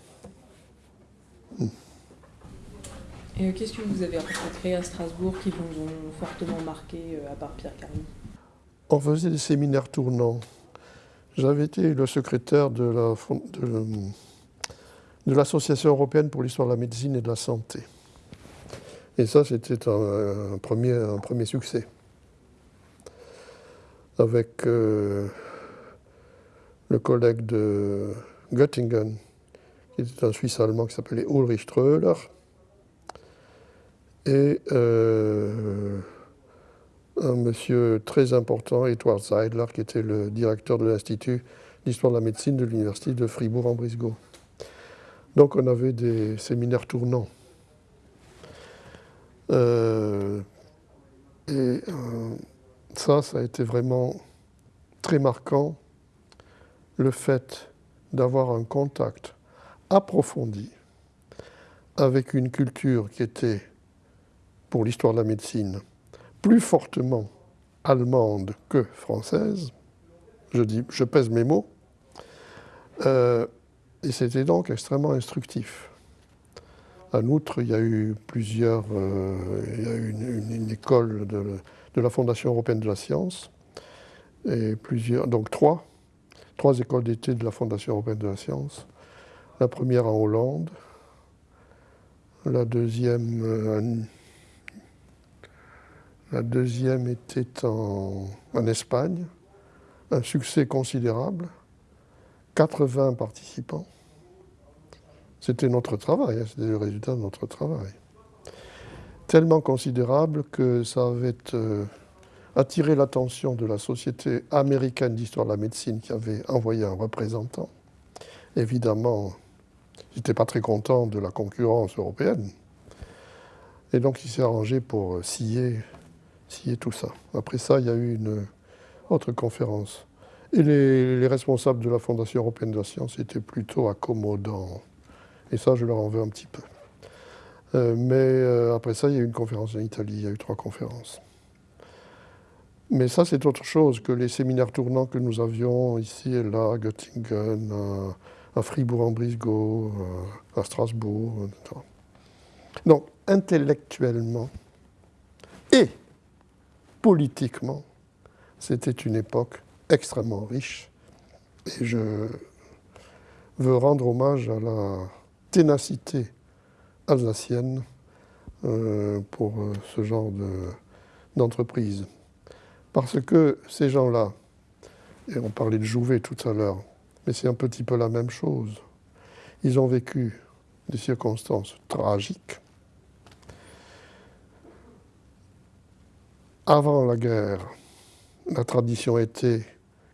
Hmm. Et qu'est-ce que vous avez rencontré à Strasbourg qui vous ont fortement marqué, à part Pierre Carly On faisait des séminaires tournants. J'avais été le secrétaire de la, de l'Association européenne pour l'histoire de la médecine et de la santé. Et ça, c'était un, premier, succès. Avec euh, le collègue de Göttingen, qui était un Suisse allemand qui s'appelait Ulrich Ströhler, et euh, un monsieur très important, Edward Seidler, qui était le directeur de l'Institut d'histoire de la médecine de l'Université de Fribourg-en-Brisgau. Donc on avait des séminaires tournants. Euh, et euh, ça, ça a été vraiment très marquant, le fait d'avoir un contact approfondi avec une culture qui était, pour l'histoire de la médecine, plus fortement allemande que française. Je, dis, je pèse mes mots. Euh, et c'était donc extrêmement instructif. En outre, il y a eu plusieurs, euh, il y a eu une, école de, de, la Fondation européenne de la science, et plusieurs, donc trois, trois écoles d'été de la Fondation européenne de la science. La première en Hollande, la deuxième, euh, la deuxième était en, Espagne, un succès considérable, 80 participants. C'était notre travail, hein, c'était le résultat de notre travail. Tellement considérable que ça avait euh, attiré l'attention de la Société américaine d'histoire de la médecine qui avait envoyé un représentant. Évidemment, ils n'étaient pas très contents de la concurrence européenne. Et donc il s'est arrangé pour euh, scier tout ça. Après ça, il y a eu une autre conférence. Et les, les responsables de la Fondation européenne de la science étaient plutôt accommodants. Et ça, je leur en veux un petit peu. Euh, mais euh, après ça, il y a eu une conférence en Italie, il y a eu trois conférences. Mais ça, c'est autre chose que les séminaires tournants que nous avions ici et là, à Göttingen, à, Fribourg-en-Brisgau, à, Strasbourg. Donc, intellectuellement et politiquement, c'était une époque extrêmement riche. Et je veux rendre hommage à la ténacité alsacienne euh, pour euh, ce genre d'entreprise. Parce que ces gens-là, et on parlait de Jouvet tout à l'heure, mais c'est un petit peu la même chose, ils ont vécu des circonstances tragiques. Avant la guerre, la tradition était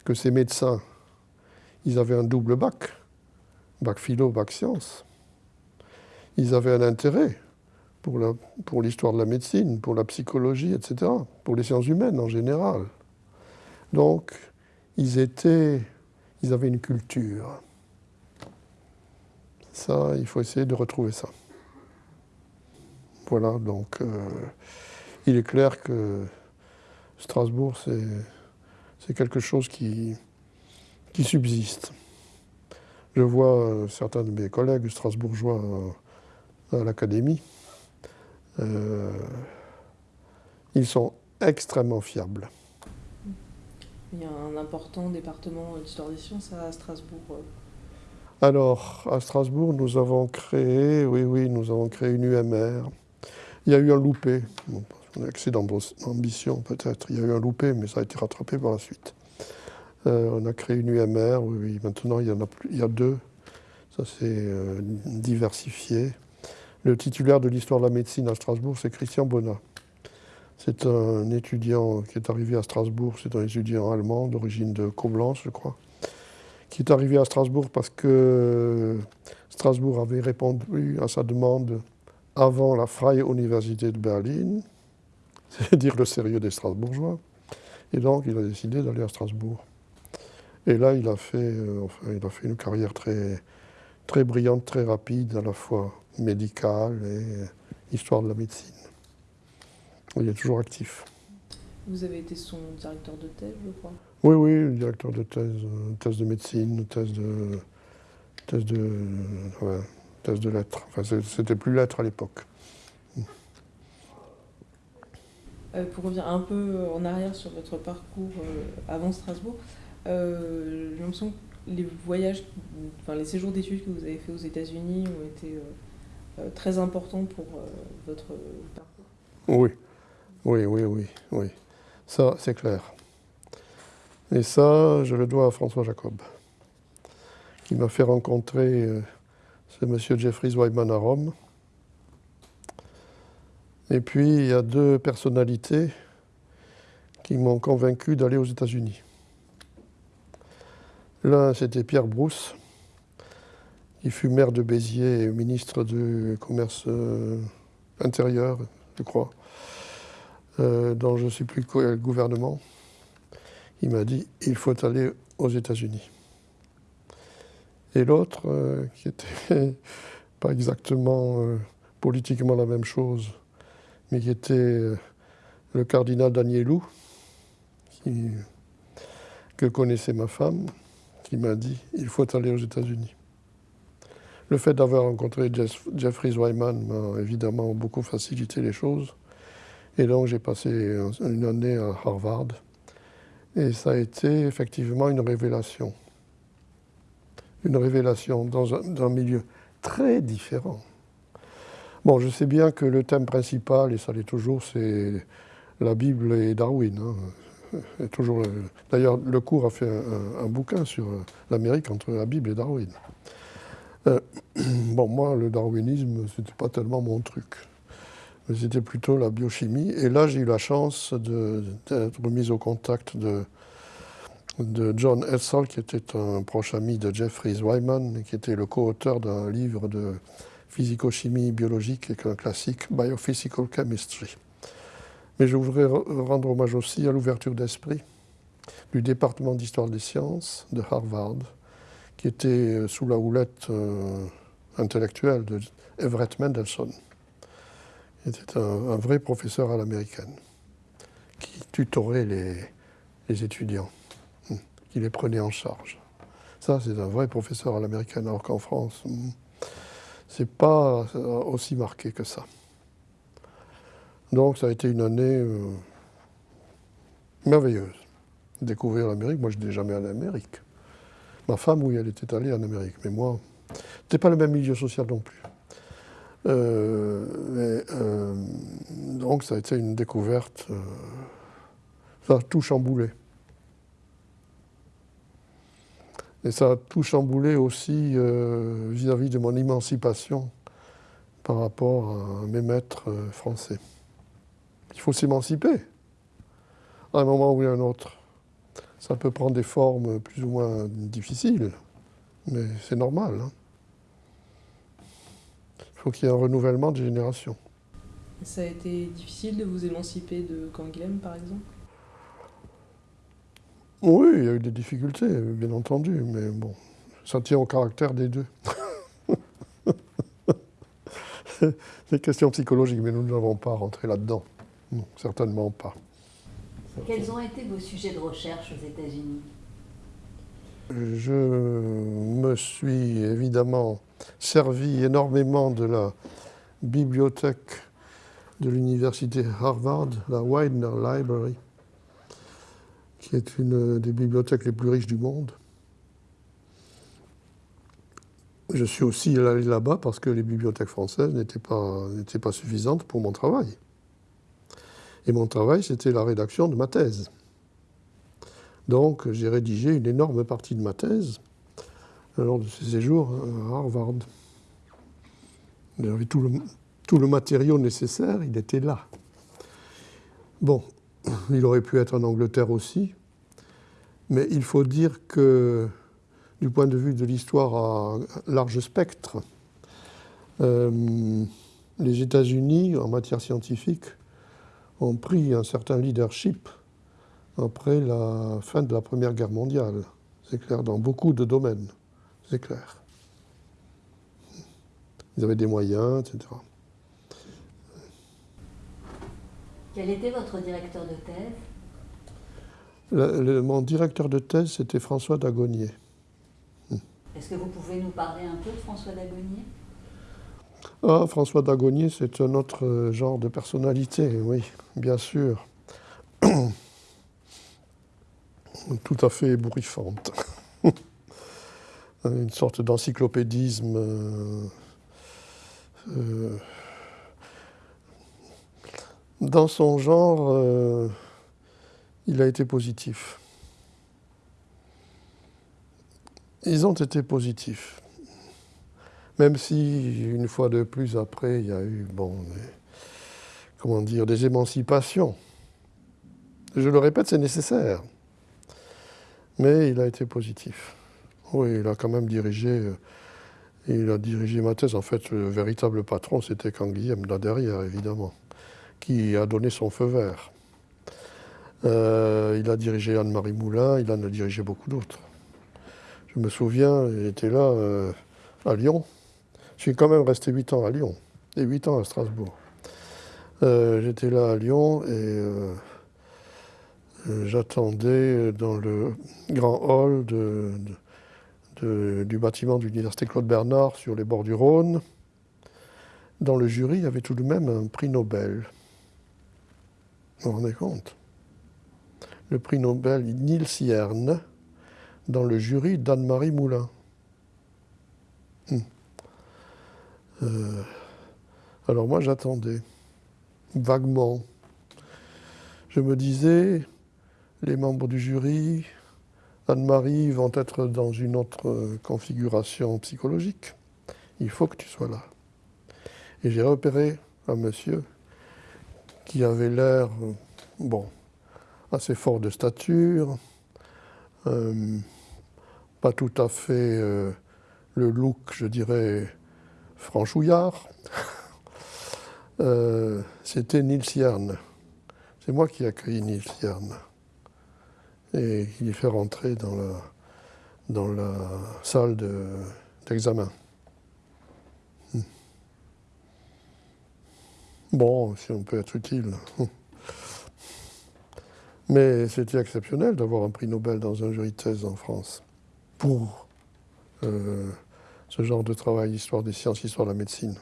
que ces médecins, ils avaient un double bac, bac philo, bac sciences ils avaient un intérêt pour l'histoire de la médecine, pour la psychologie, etc., pour les sciences humaines en général. Donc, ils étaient, ils avaient une culture. Ça, il faut essayer de retrouver ça. Voilà, donc, euh, il est clair que Strasbourg, c'est quelque chose qui, qui subsiste. Je vois euh, certains de mes collègues strasbourgeois à l'Académie, euh, ils sont extrêmement fiables. Il y a un important département d'histoire des sciences à Strasbourg. Euh. Alors, à Strasbourg, nous avons créé, oui, oui, nous avons créé une UMR. Il y a eu un loupé, bon, un excès d'ambition peut-être, il y a eu un loupé, mais ça a été rattrapé par la suite. Euh, on a créé une UMR, oui, maintenant il y en a, plus, il y a deux, ça s'est diversifié. Le titulaire de l'histoire de la médecine à Strasbourg, c'est Christian Bonnat. C'est un étudiant qui est arrivé à Strasbourg, c'est un étudiant allemand d'origine de Coblence, je crois, qui est arrivé à Strasbourg parce que Strasbourg avait répondu à sa demande avant la Freie Université de Berlin, c'est dire le sérieux des Strasbourgeois. Et donc, il a décidé d'aller à Strasbourg. Et là, il a fait, euh, enfin, il a fait une carrière très, très brillante, très rapide à la fois médicale et histoire de la médecine. Il est toujours actif. Vous avez été son directeur de thèse, je crois? Oui, oui, directeur de thèse, euh, thèse de médecine, thèse de, thèse de, thèse de lettres. Enfin, c'était plus lettres à l'époque. Pour revenir un peu en arrière sur votre parcours avant Strasbourg, j'ai l'impression que les voyages, enfin les séjours d'études que vous avez fait aux États-Unis ont été très importants pour votre parcours. Oui, oui, oui, oui, oui. Ça, c'est clair. Et ça, je le dois à François Jacob, qui m'a fait rencontrer euh, ce monsieur Jeffrey Wyman à Rome. Et puis, il y a deux personnalités qui m'ont convaincu d'aller aux États-Unis. L'un, c'était Pierre Brousse, qui fut maire de Béziers et ministre du commerce euh, intérieur, je crois, euh, dans je ne sais plus quel gouvernement il m'a dit il faut aller aux États-Unis. Et l'autre, euh, qui était pas exactement euh, politiquement la même chose, mais qui était euh, le cardinal Danielou, que connaissait ma femme, qui m'a dit il faut aller aux États-Unis. Le fait d'avoir rencontré Jeffrey Wyman m'a évidemment beaucoup facilité les choses. Et donc j'ai passé une année à Harvard et ça a été effectivement une révélation. Une révélation dans un, milieu très différent. Bon, je sais bien que le thème principal, et ça l'est toujours, c'est la Bible et Darwin. Hein. toujours. D'ailleurs, le cours a fait un, bouquin sur l'Amérique entre la Bible et Darwin. Euh, bon, moi, le darwinisme, c'était pas tellement mon truc c'était plutôt la biochimie. Et là, j'ai eu la chance d'être mis au contact de, John Edsall, qui était un proche ami de Jeffrey Wyman, qui était le co-auteur d'un livre de physico-chimie biologique, un classique, Biophysical Chemistry. Mais je voudrais rendre hommage aussi à l'ouverture d'esprit du département d'histoire des sciences de Harvard, qui était sous la houlette euh, intellectuelle de Everett Mendelssohn. Il était un, vrai professeur à l'américaine qui tutorait les, étudiants, hmm, qui les prenait en charge. Ça, c'est un vrai professeur à l'américaine, alors qu'en France, hmm, c'est pas aussi marqué que ça. Donc, ça a été une année euh, merveilleuse. Découvrir l'Amérique. Moi, je n'étais jamais allé en Amérique. Ma femme, oui, elle était allée en Amérique, mais moi, c'était pas le même milieu social non plus. Euh, euh, donc ça a été une découverte, euh, ça a tout chamboulé. Et ça a tout chamboulé aussi vis-à-vis de mon émancipation par rapport à mes maîtres français. Il faut s'émanciper à un moment ou à un autre. Ça peut prendre des formes plus ou moins difficiles, mais c'est normal. Hein. Il faut qu'il y ait un renouvellement des générations. Ça a été difficile de vous émanciper de Canguilhem, par exemple? Oui, il y a eu des difficultés, bien entendu, mais bon, ça tient au caractère des deux. C'est une question psychologique, mais nous n'avons pas rentré là-dedans. Non, certainement pas. Quels ont été vos sujets de recherche aux États-Unis? Je me suis évidemment servi énormément de la bibliothèque de l'université Harvard, la Widener Library, qui est une des bibliothèques les plus riches du monde. Je suis aussi allé là-bas parce que les bibliothèques françaises n'étaient pas, pas suffisantes pour mon travail. Et mon travail, c'était la rédaction de ma thèse. Donc j'ai rédigé une énorme partie de ma thèse lors de ces séjours à Harvard. Il avait tout le, tout le matériau nécessaire, il était là. Bon, il aurait pu être en Angleterre aussi, mais il faut dire que du point de vue de l'histoire à large spectre, euh, les États-Unis, en matière scientifique, ont pris un certain leadership après la fin de la Première Guerre mondiale. C'est clair, dans beaucoup de domaines c'est clair. Ils avaient des moyens, etc. Quel était votre directeur de thèse? Mon directeur de thèse, c'était François Dagonier. Est-ce que vous pouvez nous parler un peu de François Dagonier? Ah, François Dagonier, c'est un autre genre de personnalité, oui, bien sûr. Tout à fait ébouriffante. Une sorte d'encyclopédisme. Euh, euh, dans son genre, euh, il a été positif. Ils ont été positifs. Même si, une fois de plus, après, il y a eu, bon, comment dire, des émancipations. Je le répète, c'est nécessaire. Mais il a été positif. Oui, il a quand même dirigé, euh, il a dirigé ma thèse. En fait, le véritable patron, c'était Canguilhem, là derrière, évidemment, qui a donné son feu vert. Euh, il a dirigé Anne-Marie Moulin, il en a dirigé beaucoup d'autres. Je me souviens, il était là euh, à Lyon. Je suis quand même resté 8 ans à Lyon et 8 ans à Strasbourg. J'étais là à Lyon et j'attendais dans le grand hall du bâtiment de l'université Claude Bernard sur les bords du Rhône. Dans le jury, il y avait tout de même un prix Nobel. Vous vous rendez compte? Le prix Nobel Nils Yerne dans le jury d'Anne-Marie Moulin. Hmm. Euh, alors moi j'attendais, vaguement. Je me disais, les membres du jury, Anne-Marie vont être dans une autre configuration psychologique. Il faut que tu sois là. Et j'ai repéré un monsieur qui avait l'air, euh, bon, assez fort de stature, euh, pas tout à fait le look, je dirais, franchouillard. C'était Nils Jern. C'est moi qui ai accueilli Nils Jern et qui les fait rentrer dans la, dans la salle d'examen. Hmm. Bon, si on peut être utile. Mais c'était exceptionnel d'avoir un prix Nobel dans un jury de thèse en France pour euh, ce genre de travail, histoire des sciences, histoire de la médecine.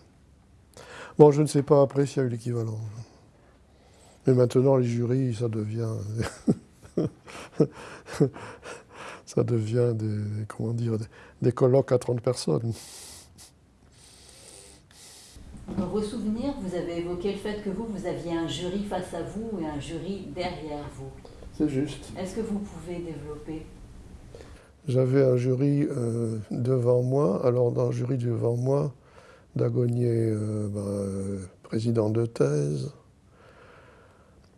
Bon, je ne sais pas après s'il y a eu l'équivalent. Mais maintenant, les jurys, ça devient ça devient des, comment dire, des, colloques à 30 personnes. Dans vos souvenirs, vous avez évoqué le fait que vous, vous aviez un jury face à vous et un jury derrière vous. C'est juste. Est-ce que vous pouvez développer? J'avais un jury euh, devant moi. Alors, dans le jury devant moi, Dagonier, euh, ben, euh, président de thèse,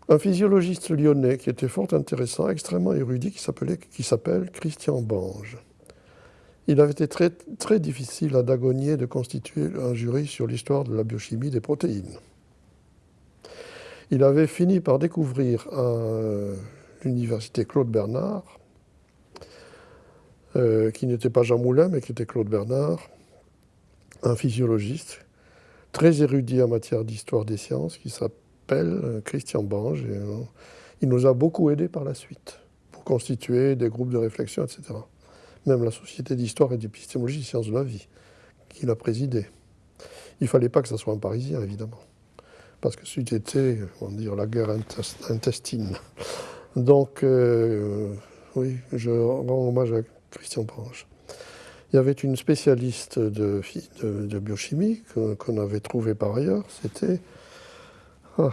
un physiologiste lyonnais qui était fort intéressant, extrêmement érudit, qui s'appelle Christian Bange. Il avait été très, très difficile à Dagonier de constituer un jury sur l'histoire de la biochimie des protéines. Il avait fini par découvrir à l'université Claude Bernard, euh, qui n'était pas Jean Moulin, mais qui était Claude Bernard, un physiologiste très érudit en matière d'histoire des sciences, qui s'appelle euh, Christian Bange. Euh, il nous a beaucoup aidés par la suite pour constituer des groupes de réflexion, etc. Même la Société d'histoire et d'épistémologie sciences de la vie, qu'il a présidé. Il ne fallait pas que ce soit un Parisien, évidemment, parce que été, on dire, la guerre intestine. Donc, euh, oui, je rends hommage à Christian Bange. Il y avait une spécialiste de, de biochimie qu'on avait trouvée par ailleurs, c'était ah.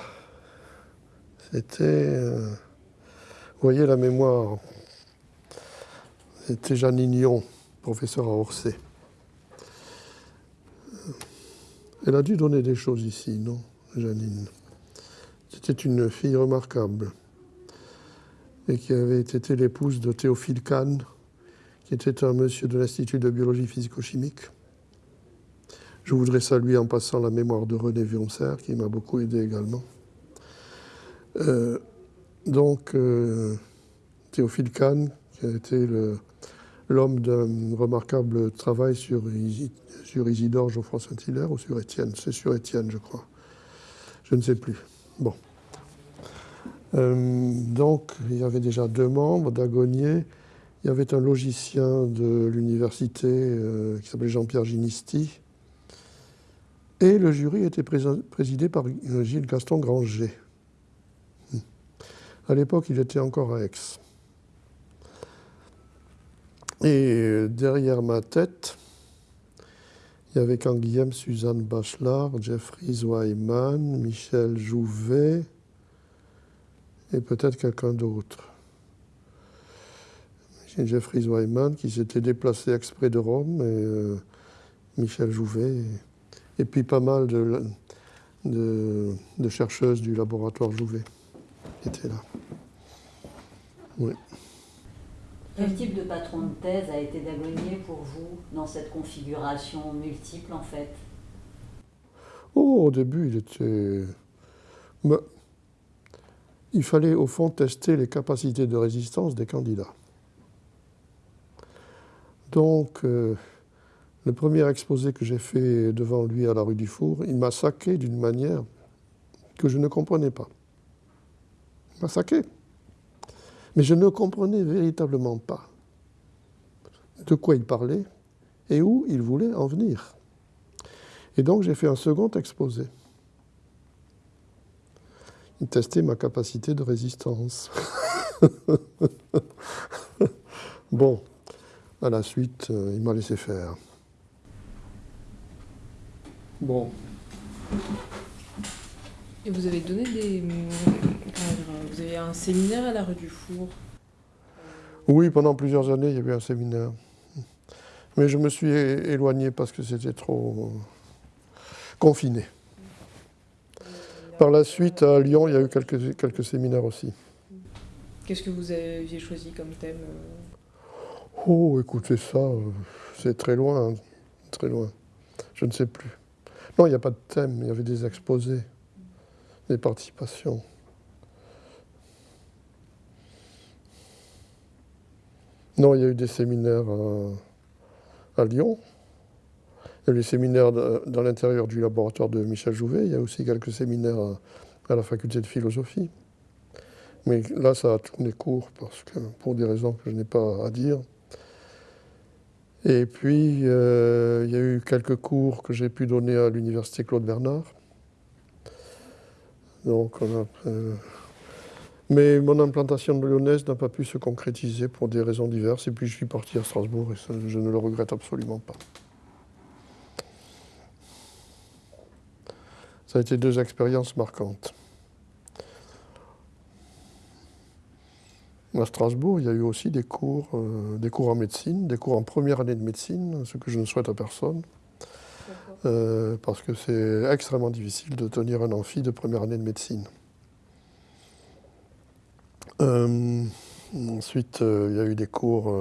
C'était. Euh, vous voyez la mémoire. Jeanne Ignon, professeur à Orsay. Elle a dû donner des choses ici, non, Janine? C'était une fille remarquable et qui avait été l'épouse de Théophile Kahn, qui était un monsieur de l'Institut de biologie physico-chimique. Je voudrais saluer en passant la mémoire de René Vioncer, qui m'a beaucoup aidé également. Euh, donc, euh, Théophile Kahn, qui a été l'homme d'un remarquable travail sur, Isidore Geoffroy Saint-Hilaire ou sur Étienne? C'est sur Étienne, je crois. Je ne sais plus. Bon. Euh, donc, il y avait déjà deux membres d'Agonier. Il y avait un logicien de l'université qui s'appelait Jean-Pierre Ginisti, Et le jury était présidé par Gilles Gaston Granger. À l'époque, il était encore à Aix. Et derrière ma tête, il y avait Canguilhem, Suzanne Bachelard, Jeffrey Zweiman, Michel Jouvet et peut-être quelqu'un d'autre. Jeffrey Zweiman qui s'était déplacé exprès de Rome et euh, Michel Jouvet et, puis pas mal de, de, chercheuses du laboratoire Jouvet qui étaient là. Oui. Quel type de patron de thèse a été Dagonier pour vous dans cette configuration multiple en fait? Oh, au début, il était. il fallait au fond tester les capacités de résistance des candidats. Donc, euh, le premier exposé que j'ai fait devant lui à la rue du Four, il m'a saqué d'une manière que je ne comprenais pas. Il m'a saqué. Mais je ne comprenais véritablement pas de quoi il parlait et où il voulait en venir. Et donc j'ai fait un second exposé. Il testait ma capacité de résistance. bon, à la suite, euh, il m'a laissé faire. Bon. Et vous avez donné des. Vous avez un séminaire à la rue du Four Oui, pendant plusieurs années, il y avait un séminaire. Mais je me suis éloigné parce que c'était trop confiné. Par la suite, à Lyon, il y a eu quelques, quelques séminaires aussi. Qu'est-ce que vous aviez choisi comme thème euh? Oh, écoutez ça, euh, c'est très loin, hein, très loin. Je ne sais plus. Non, il n'y a pas de thème, il y avait des exposés des participations. Non, il y a eu des séminaires à, Lyon. Il y a eu des séminaires dans l'intérieur du laboratoire de Michel Jouvet. Il y a aussi quelques séminaires à, la faculté de philosophie. Mais là, ça a tourné court parce que, pour des raisons que je n'ai pas à dire. Et puis, euh, il y a eu quelques cours que j'ai pu donner à l'université Claude Bernard. Donc, euh, mais mon implantation de lyonnaise n'a pas pu se concrétiser pour des raisons diverses. Et puis je suis parti à Strasbourg et je ne le regrette absolument pas. Ça a été deux expériences marquantes. À Strasbourg, il y a eu aussi des cours, euh, des cours en médecine, des cours en première année de médecine, ce que je ne souhaite à personne. Euh, parce que c'est extrêmement difficile de tenir un amphi de première année de médecine. Euh, ensuite, euh, il y a eu des cours,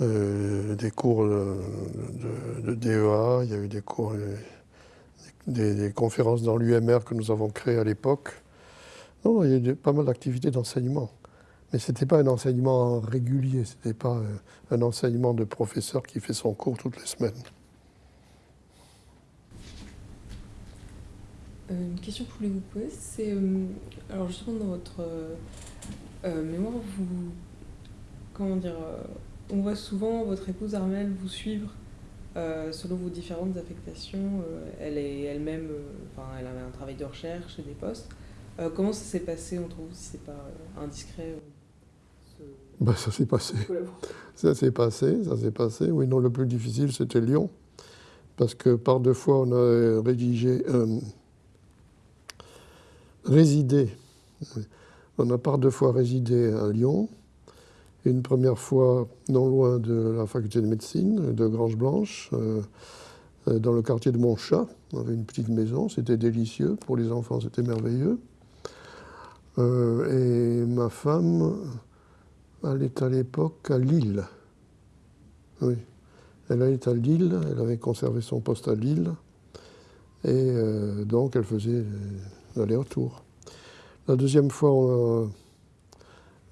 des cours de, DEA, il y a eu des cours, des, conférences dans l'UMR que nous avons créées à l'époque. Non, il y a eu pas mal d'activités d'enseignement. Mais ce n'était pas un enseignement régulier, ce n'était pas un enseignement de professeur qui fait son cours toutes les semaines. Une question que je voulais vous poser, c'est. Euh, alors, justement, dans votre euh, mémoire, vous. Comment dire On voit souvent votre épouse Armelle vous suivre selon vos différentes affectations. elle est elle-même. Enfin, elle avait un travail de recherche et des postes. comment ça s'est passé entre vous, si c'est pas indiscret bah, ça s'est passé. Ça s'est passé, ça s'est passé. Oui, non, le plus difficile, c'était Lyon. Parce que par deux fois, on a rédigé, résidé. On a par deux fois résidé à Lyon. Une première fois non loin de la faculté de médecine de Grange-Blanche, euh, euh, dans le quartier de Montchat. On avait une petite maison, c'était délicieux. Pour les enfants, c'était merveilleux. Euh, et ma femme, elle à l'époque à Lille. Elle est à Lille, elle avait conservé son poste à Lille. Et donc, elle faisait l'aller-retour. La deuxième fois, on a,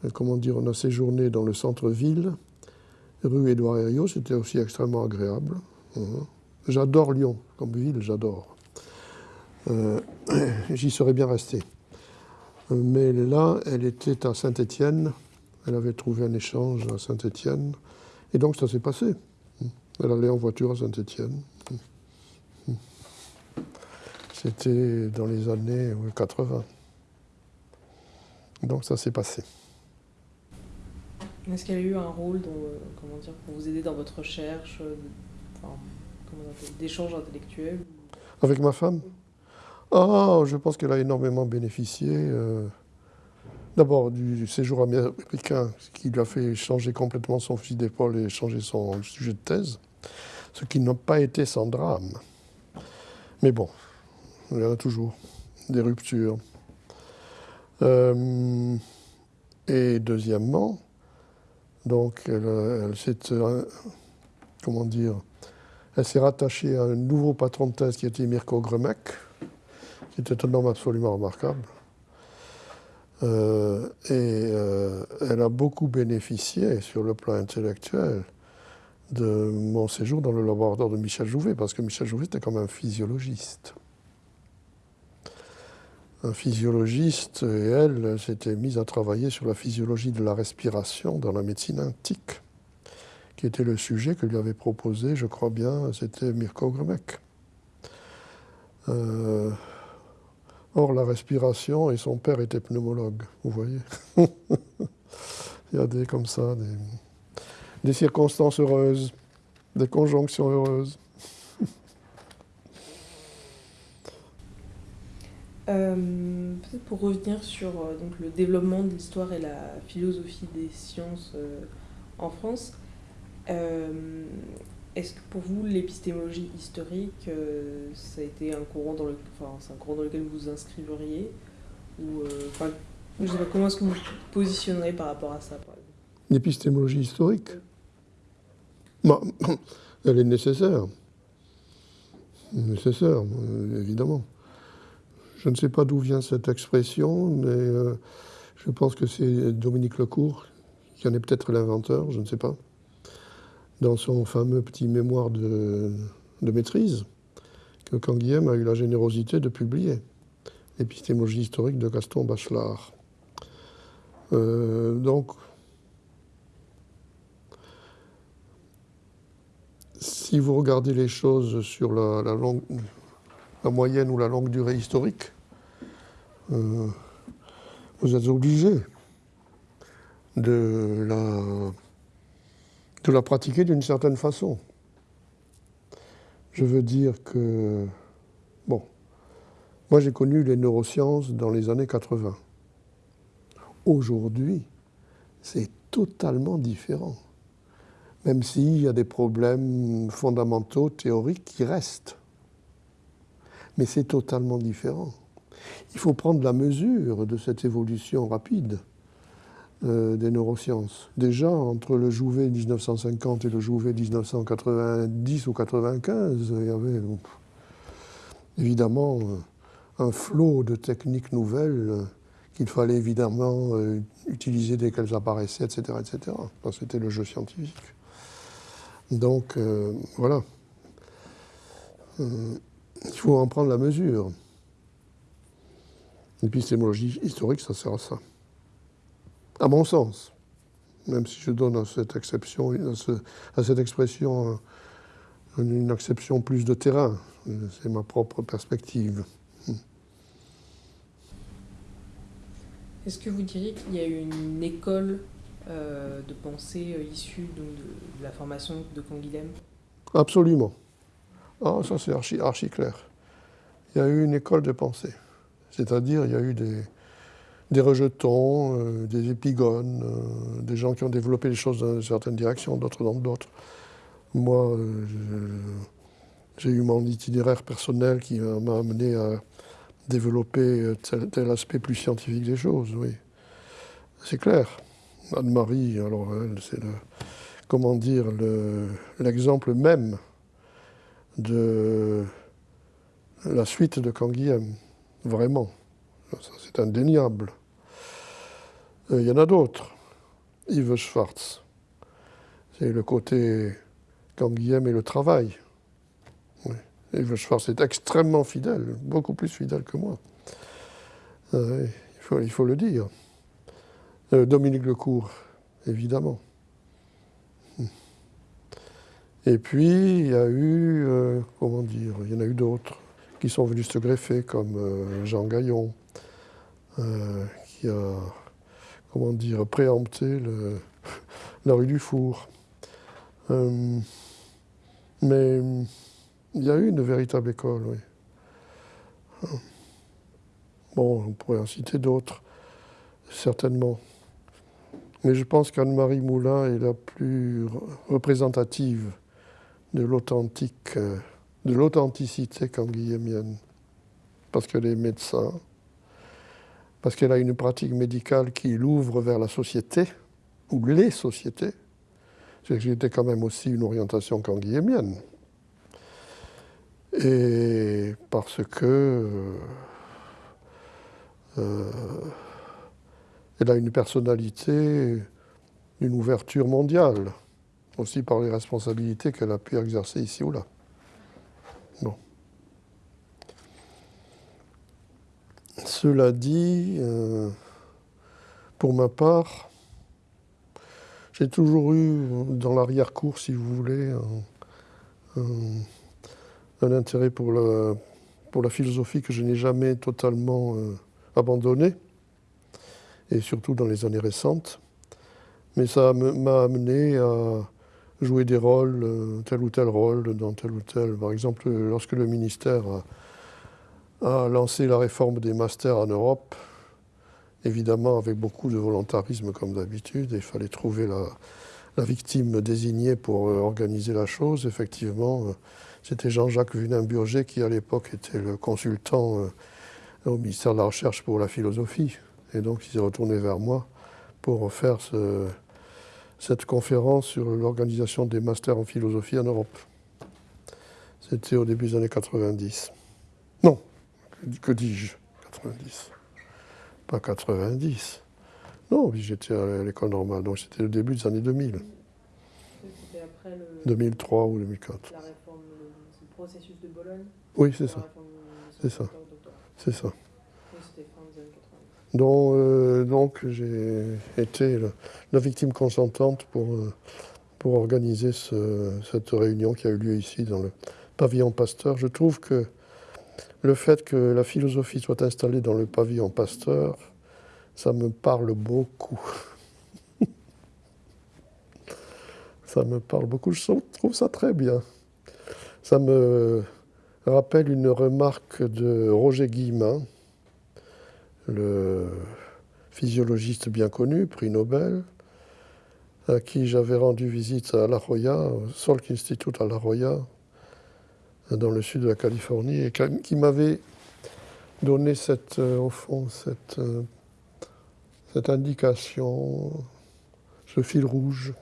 euh, on a séjourné dans le centre-ville, rue Édouard Herriot, c'était aussi extrêmement agréable. Hein. J'adore Lyon comme ville, j'adore. Euh, j'y serais bien resté. Mais là, elle était à Saint-Étienne, elle avait trouvé un échange à Saint-Étienne, et donc ça s'est passé. Elle allait en voiture à Saint-Étienne. C'était dans les années 80. Donc ça s'est passé. Est-ce qu'elle a eu un rôle dans, comment dire, pour vous aider dans votre recherche d'échanges intellectuels Avec ma femme? Ah, je pense qu'elle a énormément bénéficié. Euh, d'abord du séjour américain, ce qui lui a fait changer complètement son fusil d'épaule et changer son sujet de thèse, ce qui n'a pas été sans drame. Mais bon, il y en a toujours des ruptures. Euh, et deuxièmement, donc elle, s'est, euh, comment dire, elle s'est rattachée à un nouveau patron de thèse qui était Mirko Gremek, qui était un homme absolument remarquable. Euh, et elle a beaucoup bénéficié sur le plan intellectuel de mon séjour dans le laboratoire de Michel Jouvet, parce que Michel Jouvet était comme un physiologiste un physiologiste et elle s'étaient mise à travailler sur la physiologie de la respiration dans la médecine antique, qui était le sujet que lui avait proposé, je crois bien, c'était Mirko Gremek. Euh, or, la respiration, et son père était pneumologue, vous voyez. Il y a des comme ça, des circonstances heureuses, des conjonctions heureuses. Euh, peut-être pour revenir sur euh, donc, le développement de l'histoire et la philosophie des sciences euh, en France, est-ce que pour vous l'épistémologie historique, ça a été un courant dans, le, enfin, un courant dans lequel vous vous inscriveriez ou, pas, Comment est-ce que vous vous positionnerez par rapport à ça L'épistémologie historique? Bah, Elle est nécessaire. Nécessaire, évidemment. Je ne sais pas d'où vient cette expression, mais euh, je pense que c'est Dominique Lecourt qui en est peut-être l'inventeur, je ne sais pas, dans son fameux petit mémoire de, maîtrise, que Canguilhem a eu la générosité de publier, l'épistémologie historique de Gaston Bachelard. Euh, donc, si vous regardez les choses sur la, la moyenne ou la longue durée historique, euh, vous êtes obligé de la, de la pratiquer d'une certaine façon. Je veux dire que, bon, moi j'ai connu les neurosciences dans les années 80. Aujourd'hui, c'est totalement différent, même s'il y a des problèmes fondamentaux, théoriques qui restent. Mais c'est totalement différent. Il faut prendre la mesure de cette évolution rapide euh, des neurosciences. Déjà, entre le Jouvet 1950 et le Jouvet 1990 ou 95, il y avait évidemment un flot de techniques nouvelles qu'il fallait évidemment euh, utiliser dès qu'elles apparaissaient, etc. etc. C'était le jeu scientifique. Donc, euh, voilà. il faut en prendre la mesure. L'épistémologie historique, ça sert à ça. À mon sens. Même si je donne à cette exception, à, cette expression une exception plus de terrain. C'est ma propre perspective. Est-ce que vous diriez qu'il y a une école euh, de pensée euh, issue de, la formation de Canguilhem Absolument. Ah, ça c'est archi, archi clair. Il y a eu une école de pensée. C'est-à-dire, il y a eu des, rejetons, euh, des épigones, euh, des gens qui ont développé les choses dans certaines directions, d'autres dans d'autres. Moi, euh, j'ai eu mon itinéraire personnel qui m'a amené à développer tel, aspect plus scientifique des choses, oui. C'est clair. Anne-Marie, alors c'est comment dire, l'exemple même de la suite de Canguilhem. Vraiment. C'est indéniable. Euh, il y en a d'autres. Yves Schwartz. C'est le côté Canguilhem et le travail. Yves Schwartz est extrêmement fidèle, beaucoup plus fidèle que moi. Euh, il, faut, il, faut, le dire. Euh, Dominique Lecourt, évidemment. Et puis, il y a eu, comment dire, il y en a eu d'autres qui sont venus se greffer, comme Jean Gaillon, qui a, comment dire, préempté le, la rue du Four. mais il y a eu une véritable école, oui. Bon, on pourrait en citer d'autres, certainement. Mais je pense qu'Anne-Marie Moulin est la plus représentative de l'authentique, de l'authenticité canguilhémienne. Parce qu'elle est médecin, parce qu'elle a une pratique médicale qui l'ouvre vers la société, ou les sociétés. J'étais quand même aussi une orientation canguilhémienne. Et parce que euh, euh, elle a une personnalité, une ouverture mondiale, aussi par les responsabilités qu'elle a pu exercer ici ou là. Cela dit, euh, pour ma part, j'ai toujours eu dans l'arrière-cour, si vous voulez, un, intérêt pour la, philosophie que je n'ai jamais totalement euh, abandonné, et surtout dans les années récentes. Mais ça m'a amené à jouer des rôles, euh, tel ou tel rôle, dans tel ou tel. Par exemple, lorsque le ministère lancé la réforme des masters en Europe, évidemment avec beaucoup de volontarisme comme d'habitude, il fallait trouver la, victime désignée pour euh, organiser la chose. Effectivement, euh, c'était Jean-Jacques Vunin-Burger qui à l'époque était le consultant au ministère de la Recherche pour la philosophie. Et donc il s'est retourné vers moi pour faire cette conférence sur l'organisation des masters en philosophie en Europe. C'était au début des années 90. Que dis-je? 90. Pas 90. Non, j'étais à l'école normale, donc c'était le début des années 2000. C'était après le... 2003 ou 2004. La réforme, le, processus de Bologne? Oui, c'est ça. C'est ça. C'est ça. Euh, donc j'ai été la, victime consentante pour, euh, pour organiser cette réunion qui a eu lieu ici dans le pavillon Pasteur. Je trouve que le fait que la philosophie soit installée dans le pavillon Pasteur, ça me parle beaucoup. ça me parle beaucoup, je trouve ça très bien. Ça me rappelle une remarque de Roger Guillemin, le physiologiste bien connu, prix Nobel, à qui j'avais rendu visite à La Jolla, au Salk Institute à La Jolla, dans le sud de la Californie, et qui m'avait donné cette, euh, au fond, cette, euh, cette indication, ce fil rouge.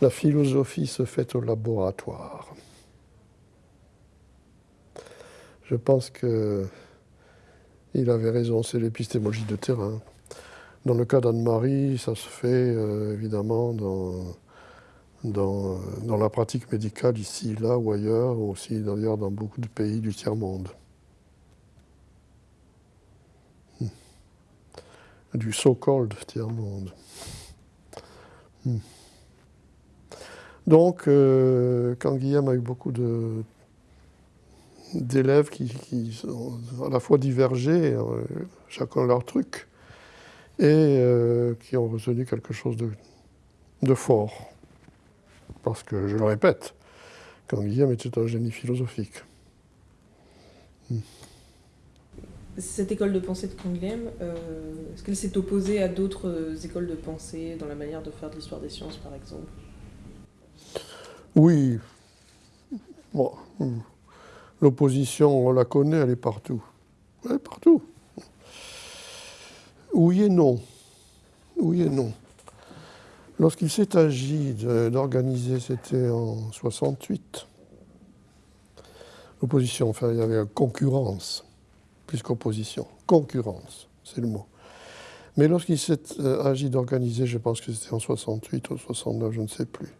La philosophie se fait au laboratoire. Je pense que il avait raison, c'est l'épistémologie de terrain. Dans le cas d'Anne-Marie, ça se fait euh, évidemment dans, dans, dans, la pratique médicale ici, là ou ailleurs, aussi d'ailleurs dans beaucoup de pays du tiers-monde. Hmm. Du so-called tiers-monde. Hmm. Donc, euh, quand Guillaume a eu beaucoup d'élèves qui, qui, à la fois divergés, euh, chacun leur truc, et euh, qui ont retenu quelque chose de, fort. Parce que, je le répète, quand Guillaume était un génie philosophique. Hmm. Cette école de pensée de Canguilhem, euh, est-ce qu'elle s'est opposée à d'autres écoles de pensée dans la manière de faire de l'histoire des sciences, par exemple? Oui. Bon. Hmm. L'opposition, on la connaît, elle est partout. Elle est partout. Oui et non. Oui et non. Lorsqu'il s'est agi d'organiser, c'était en 68, l'opposition, enfin il y avait concurrence, plus qu'opposition, concurrence, c'est le mot. Mais lorsqu'il s'est euh, agi d'organiser, je pense que c'était en 68 ou 69, je ne sais plus,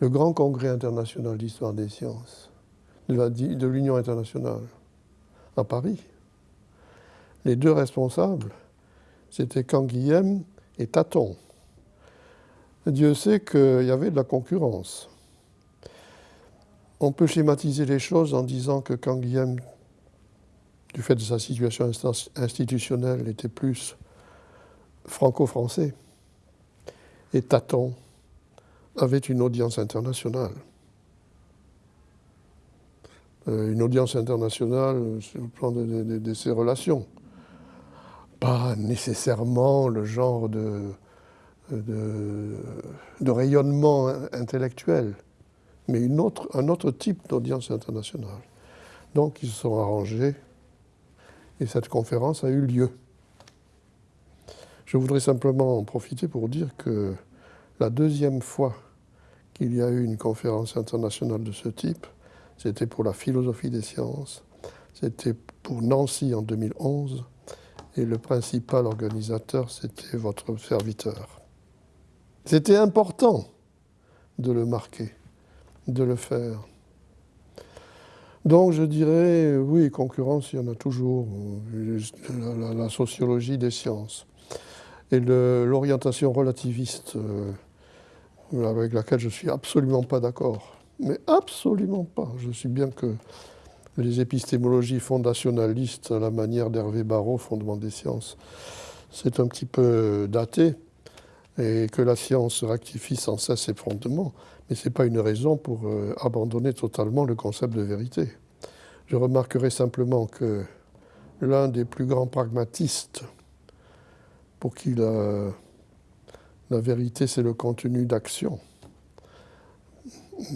le grand congrès international d'histoire des sciences, de l'Union internationale à Paris. Les deux responsables, c'était Canguilhem et Taton. Dieu sait qu'il y avait de la concurrence. On peut schématiser les choses en disant que Canguilhem du fait de sa situation institutionnelle, était plus franco-français. Et Taton avait une audience internationale. Euh, une audience internationale sur le plan de, ses relations. Pas nécessairement le genre de, de, rayonnement intellectuel, mais une autre, un autre type d'audience internationale. Donc ils se sont arrangés et cette conférence a eu lieu. Je voudrais simplement en profiter pour dire que la deuxième fois qu'il y a eu une conférence internationale de ce type, c'était pour la philosophie des sciences, c'était pour Nancy en 2011, et le principal organisateur, c'était votre serviteur. C'était important de le marquer, de le faire. Donc je dirais, oui, concurrence, il y en a toujours, la, sociologie des sciences. Et l'orientation relativiste, euh, avec laquelle je ne suis absolument pas d'accord, mais absolument pas. Je suis bien que les épistémologies fondationalistes, à la manière d'Hervé Barrault, fondement des sciences, c'est un petit peu daté, et que la science rectifie sans cesse ses fondements, mais ce n'est pas une raison pour euh, abandonner totalement le concept de vérité. Je remarquerai simplement que l'un des plus grands pragmatistes, pour qui la, vérité c'est le contenu d'action,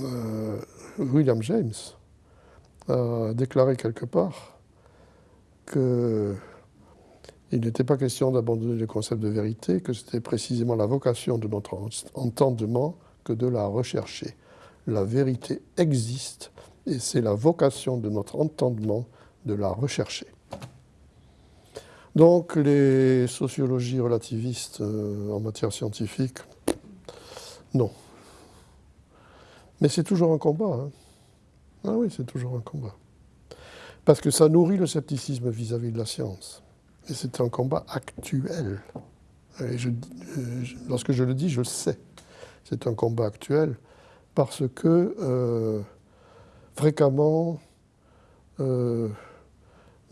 euh, William James a déclaré quelque part que il n'était pas question d'abandonner le concept de vérité, que c'était précisément la vocation de notre entendement que de la rechercher. La vérité existe et c'est la vocation de notre entendement de la rechercher. Donc les sociologies relativistes euh, en matière scientifique, non. Mais c'est toujours un combat. Hein. Ah oui, c'est toujours un combat. Parce que ça nourrit le scepticisme vis-à-vis de la science. Et c'est un combat actuel. Euh, lorsque je le dis, je le sais. C'est un combat actuel parce que euh, fréquemment, euh,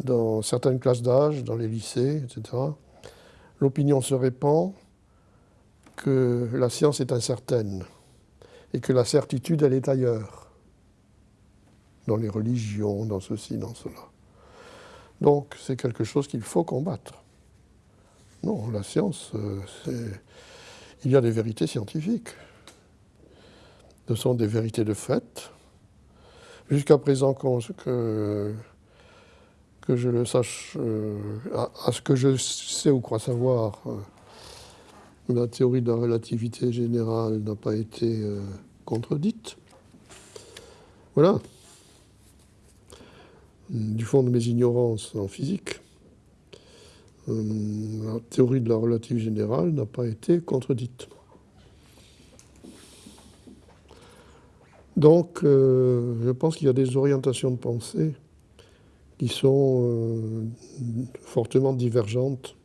dans certaines classes d'âge, dans les lycées, etc., l'opinion se répand que la science est incertaine et que la certitude, elle est ailleurs, dans les religions, dans ceci, dans cela. Donc c'est quelque chose qu'il faut combattre. Non, la science, euh, il y a des vérités scientifiques. Ce sont des vérités de fait. Jusqu'à présent, que, que je le sache, euh, à, ce que je sais ou crois savoir, euh, la théorie de la relativité générale n'a pas été contredite. Voilà du fond de mes ignorances en physique, euh, la théorie de la relative générale n'a pas été contredite. Donc, euh, je pense qu'il y a des orientations de pensée qui sont euh, fortement divergentes.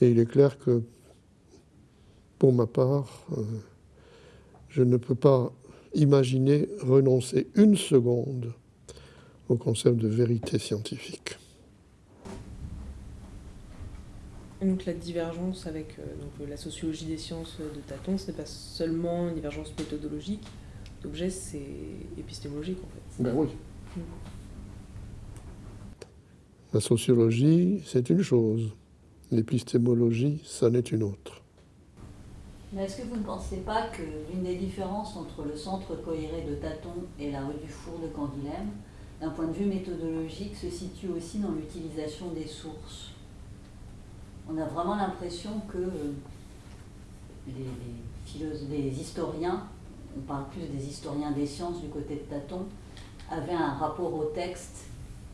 Et il est clair que, pour ma part, je ne peux pas imaginer renoncer une seconde au concept de vérité scientifique. donc la divergence avec euh, donc, la sociologie des sciences de Taton, ce n'est pas seulement une divergence méthodologique d'objet, c'est épistémologique en fait. Ben oui. La sociologie, c'est une chose. L'épistémologie, ça n'est une autre. Mais est-ce que vous ne pensez pas que l'une des différences entre le centre cohéré de Taton et la rue du Four de Canguilhem, d'un point de vue méthodologique, se situe aussi dans l'utilisation des sources. On a vraiment l'impression que euh, les, historiens, on parle plus des historiens des sciences du côté de Taton, avaient un rapport au texte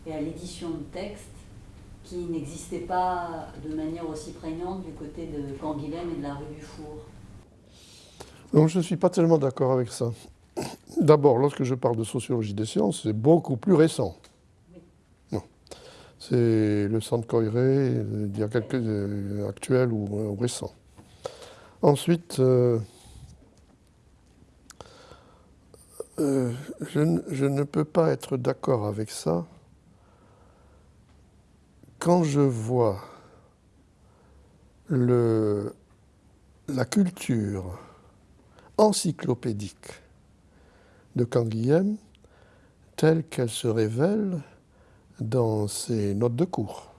et à l'édition de texte qui n'existait pas de manière aussi prégnante du côté de Canguilhem et de la rue du Four. Non, je ne suis pas tellement d'accord avec ça. D'abord, lorsque je parle de sociologie des sciences, c'est beaucoup plus récent. C'est le centre Coiré, il y a quelques euh, actuels ou, récents. Ensuite, euh, euh, je, je, ne peux pas être d'accord avec ça quand je vois le, la culture encyclopédique de Canguilhem telle qu'elle se révèle dans ses notes de cours.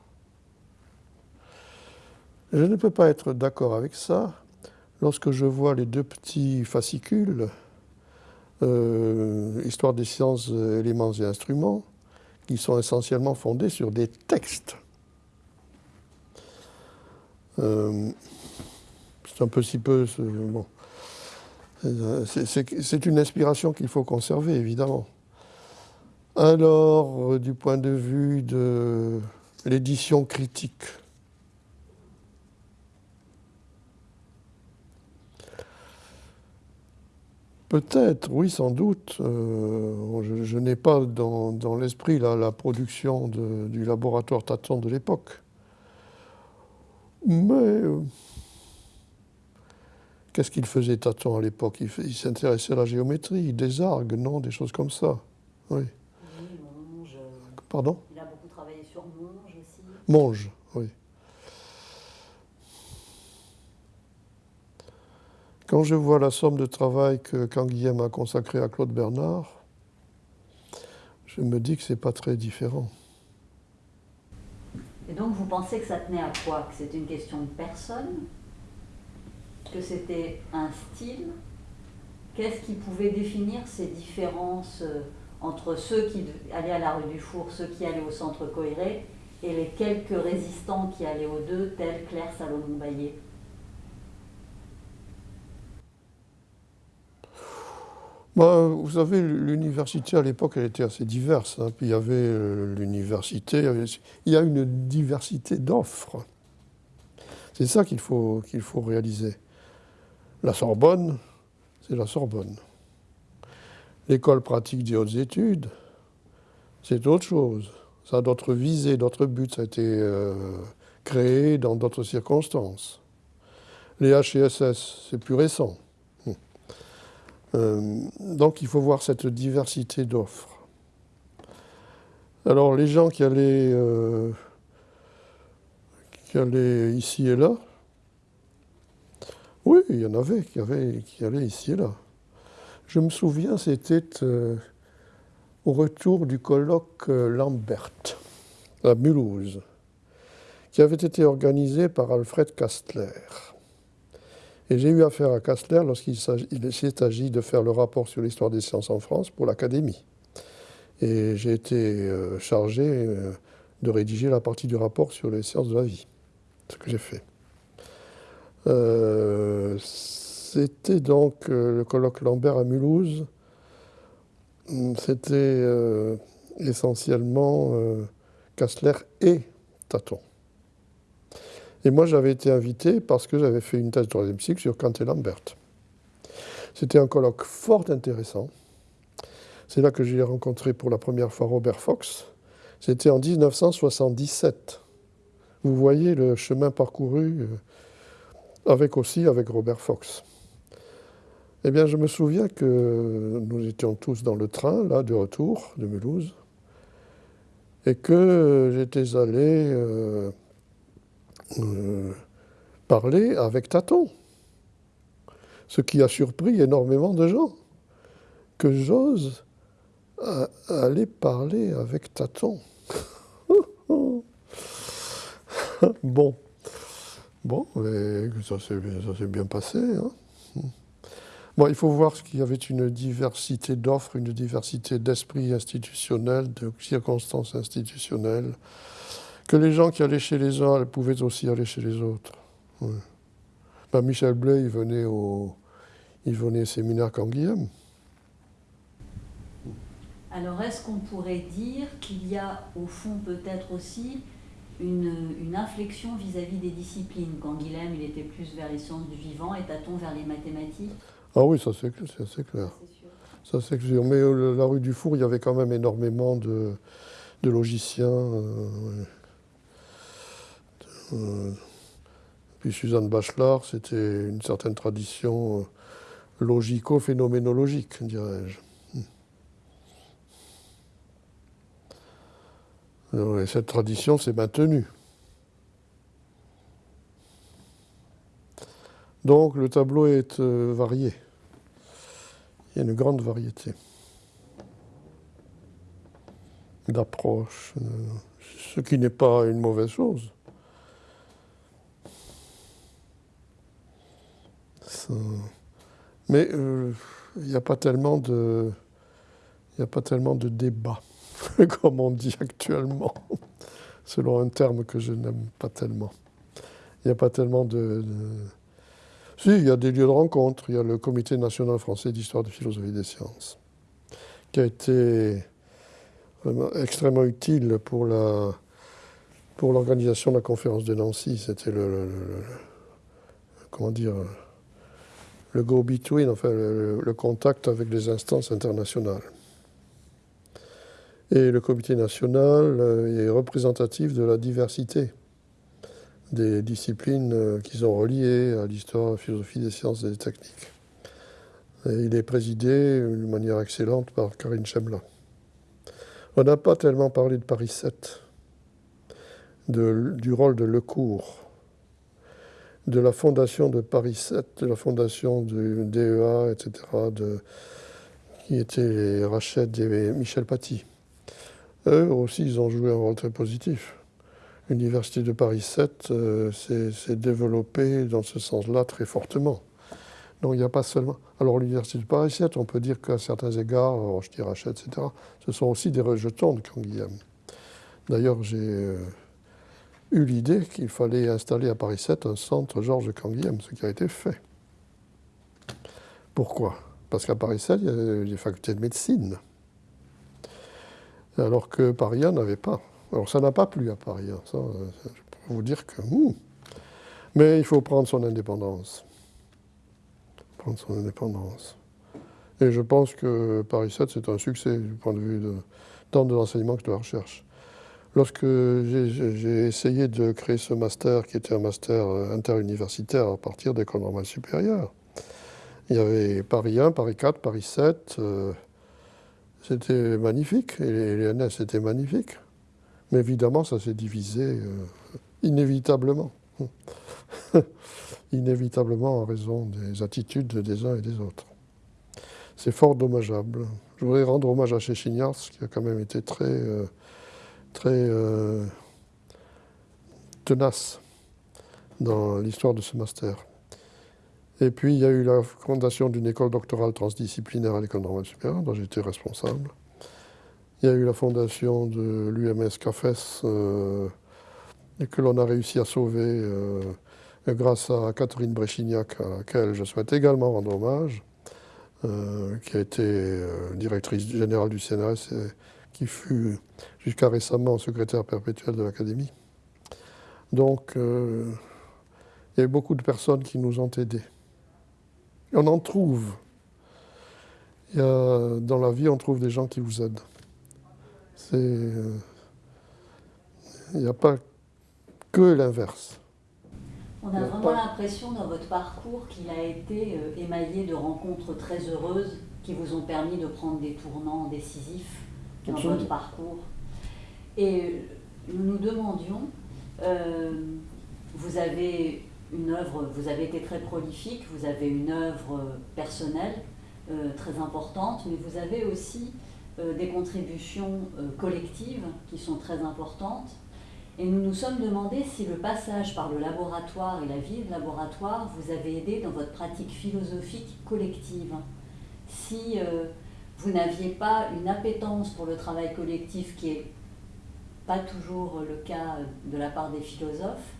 Je ne peux pas être d'accord avec ça lorsque je vois les deux petits fascicules, euh, Histoire des sciences, éléments et instruments, qui sont essentiellement fondés sur des textes. Euh, c'est un peu si peu. C'est une inspiration qu'il faut conserver, évidemment. Alors, euh, du point de vue de l'édition critique, Peut-être, oui, sans doute. Euh, je, n'ai pas dans, l'esprit la production du laboratoire Taton de l'époque. Mais euh, qu'est-ce qu'il faisait Taton à l'époque? Il, s'intéressait à la géométrie, des argues, non Des choses comme ça. Oui. Monge. Pardon? Il a beaucoup travaillé sur Monge aussi. Monge, oui. Quand je vois la somme de travail que Canguilhem a consacrée à Claude Bernard, je me dis que ce n'est pas très différent. Et donc vous pensez que ça tenait à quoi? Que c'était une question de personne? Que c'était un style Qu'est-ce qui pouvait définir ces différences euh, entre ceux qui allaient à la rue du Four, ceux qui allaient au centre Coiré, et les quelques résistants qui allaient aux deux, tels Claire Salomon-Baillet Bah, vous savez, l'université à l'époque, elle était assez diverse. Hein. Puis il y avait euh, l'université, il y a une diversité d'offres. C'est ça qu'il faut, qu'il faut réaliser. La Sorbonne, c'est la Sorbonne. L'école pratique des hautes études, c'est autre chose. Ça a d'autres visées, d'autres buts. Ça a été euh, créé dans d'autres circonstances. Les HSS, c'est plus récent. Euh, donc il faut voir cette diversité d'offres. Alors les gens qui allaient, euh, qui allaient ici et là, oui, il y en avait qui, avaient, qui allaient ici et là. Je me souviens, c'était euh, au retour du colloque Lambert à Mulhouse, qui avait été organisé par Alfred Kastler. Et j'ai eu affaire à Kastler lorsqu'il s'est agi de faire le rapport sur l'histoire des sciences en France pour l'Académie. Et j'ai été euh, chargé euh, de rédiger la partie du rapport sur les sciences de la vie, ce que j'ai fait. Euh, c'était donc le colloque Lambert à Mulhouse. C'était essentiellement Kastler et Taton. Et moi, j'avais été invité parce que j'avais fait une thèse de troisième cycle sur Kant et Lambert. C'était un colloque fort intéressant. C'est là que j'ai rencontré pour la première fois Robert Fox. C'était en 1977. Vous voyez le chemin parcouru euh, avec aussi avec Robert Fox. Eh bien, je me souviens que nous étions tous dans le train, là, de retour de Mulhouse, et que j'étais allé euh, euh, parler avec Taton. Ce qui a surpris énormément de gens. Que j'ose aller parler avec Taton. bon. Bon, ça s'est bien passé. Hein. Bon, il faut voir qu'il y avait une diversité d'offres, une diversité d'esprit institutionnel, de circonstances institutionnelles que les gens qui allaient chez les uns pouvaient aussi aller chez les autres. Ben, Michel Blais, il venait au, il venait au séminaire Canguilhem. Alors, est-ce qu'on pourrait dire qu'il y a, au fond, peut-être aussi une, inflexion vis-à-vis des disciplines Quand Guilhem, il était plus vers les sciences du vivant et Taton vers les mathématiques Ah oui, ça c'est clair. Ça c'est sûr. Mais euh, la rue du Four, il y avait quand même énormément de, de logiciens. Euh, euh, puis Suzanne Bachelard, c'était une certaine tradition logico-phénoménologique, dirais-je. Et cette tradition s'est maintenue. Donc le tableau est euh, varié. Il y a une grande variété d'approches, euh, ce qui n'est pas une mauvaise chose. Mais euh, il n'y a pas tellement de, il a pas tellement de débat, comme on dit actuellement, selon un terme que je n'aime pas tellement. Il n'y a pas tellement de si, il y a des lieux de rencontre. Il y a le Comité national français d'histoire de philosophie des sciences, qui a été extrêmement utile pour la pour l'organisation de la conférence de Nancy. C'était le, comment dire le go-between, enfin le, contact avec les instances internationales. Et le comité national euh, est représentatif de la diversité des disciplines euh, qui sont reliées à l'histoire, la philosophie des sciences et des techniques. il est présidé d'une manière excellente par Karine Chemla. On n'a pas tellement parlé de Paris 7, du rôle de Lecourt, de la fondation de Paris 7, de la fondation du DEA, etc., qui étaient Rachid et Michel Paty. Eux aussi, ils ont joué un rôle très positif l'Université de Paris 7 euh, s'est développée dans ce sens-là très fortement. Donc il n'y a pas seulement. Alors l'Université de Paris 7, on peut dire qu'à certains égards, Rochetier, Rachet, etc., ce sont aussi des rejetons de Canguilhem. D'ailleurs, j'ai euh, eu l'idée qu'il fallait installer à Paris 7 un centre Georges Canguilhem, ce qui a été fait. Pourquoi? Parce qu'à Paris 7, il y a des facultés de médecine, alors que Paris 1 n'avait pas. Alors ça n'a pas plu à Paris, hein. ça, euh, je peux vous dire que... Hmm. Mais il faut prendre son indépendance. Prendre son indépendance. Et je pense que Paris 7, c'est un succès du point de vue de, tant de l'enseignement que de la recherche. Lorsque j'ai essayé de créer ce master, qui était un master euh, interuniversitaire à partir d'école normale supérieure, il y avait Paris 1, Paris 4, Paris 7. Euh, c'était magnifique. Et les NS étaient magnifiques. Mais évidemment, ça s'est divisé euh, inévitablement. inévitablement en raison des attitudes des uns et des autres. C'est fort dommageable. Je voudrais rendre hommage à Chéchignars, qui a quand même été très, euh, très euh, tenace dans l'histoire de ce master. Et puis, il y a eu la fondation d'une école doctorale transdisciplinaire à l'École normale supérieure, dont j'étais responsable. Il y a eu la fondation de l'UMS CAFES euh, que l'on a réussi à sauver euh, grâce à Catherine Bréchignac, à laquelle je souhaite également rendre hommage, euh, qui a été directrice générale du CNRS et qui fut jusqu'à récemment secrétaire perpétuel de l'Académie. Donc, il y a eu beaucoup de personnes qui nous ont aidés. Et on en trouve. dans la vie, on trouve des gens qui vous aident. Il n'y a pas que l'inverse. On a, vraiment l'impression dans votre parcours qu'il a été euh, émaillé de rencontres très heureuses qui vous ont permis de prendre des tournants décisifs dans votre parcours. Et euh, nous nous demandions, euh, vous avez une œuvre, vous avez été très prolifique, vous avez une œuvre personnelle très importante, mais vous avez aussi euh, des contributions euh, collectives qui sont très importantes. Et nous nous sommes demandé si le passage par le laboratoire et la vie de laboratoire vous avait aidé dans votre pratique philosophique collective. Si euh, vous n'aviez pas une appétence pour le travail collectif qui est pas toujours le cas de la part des philosophes,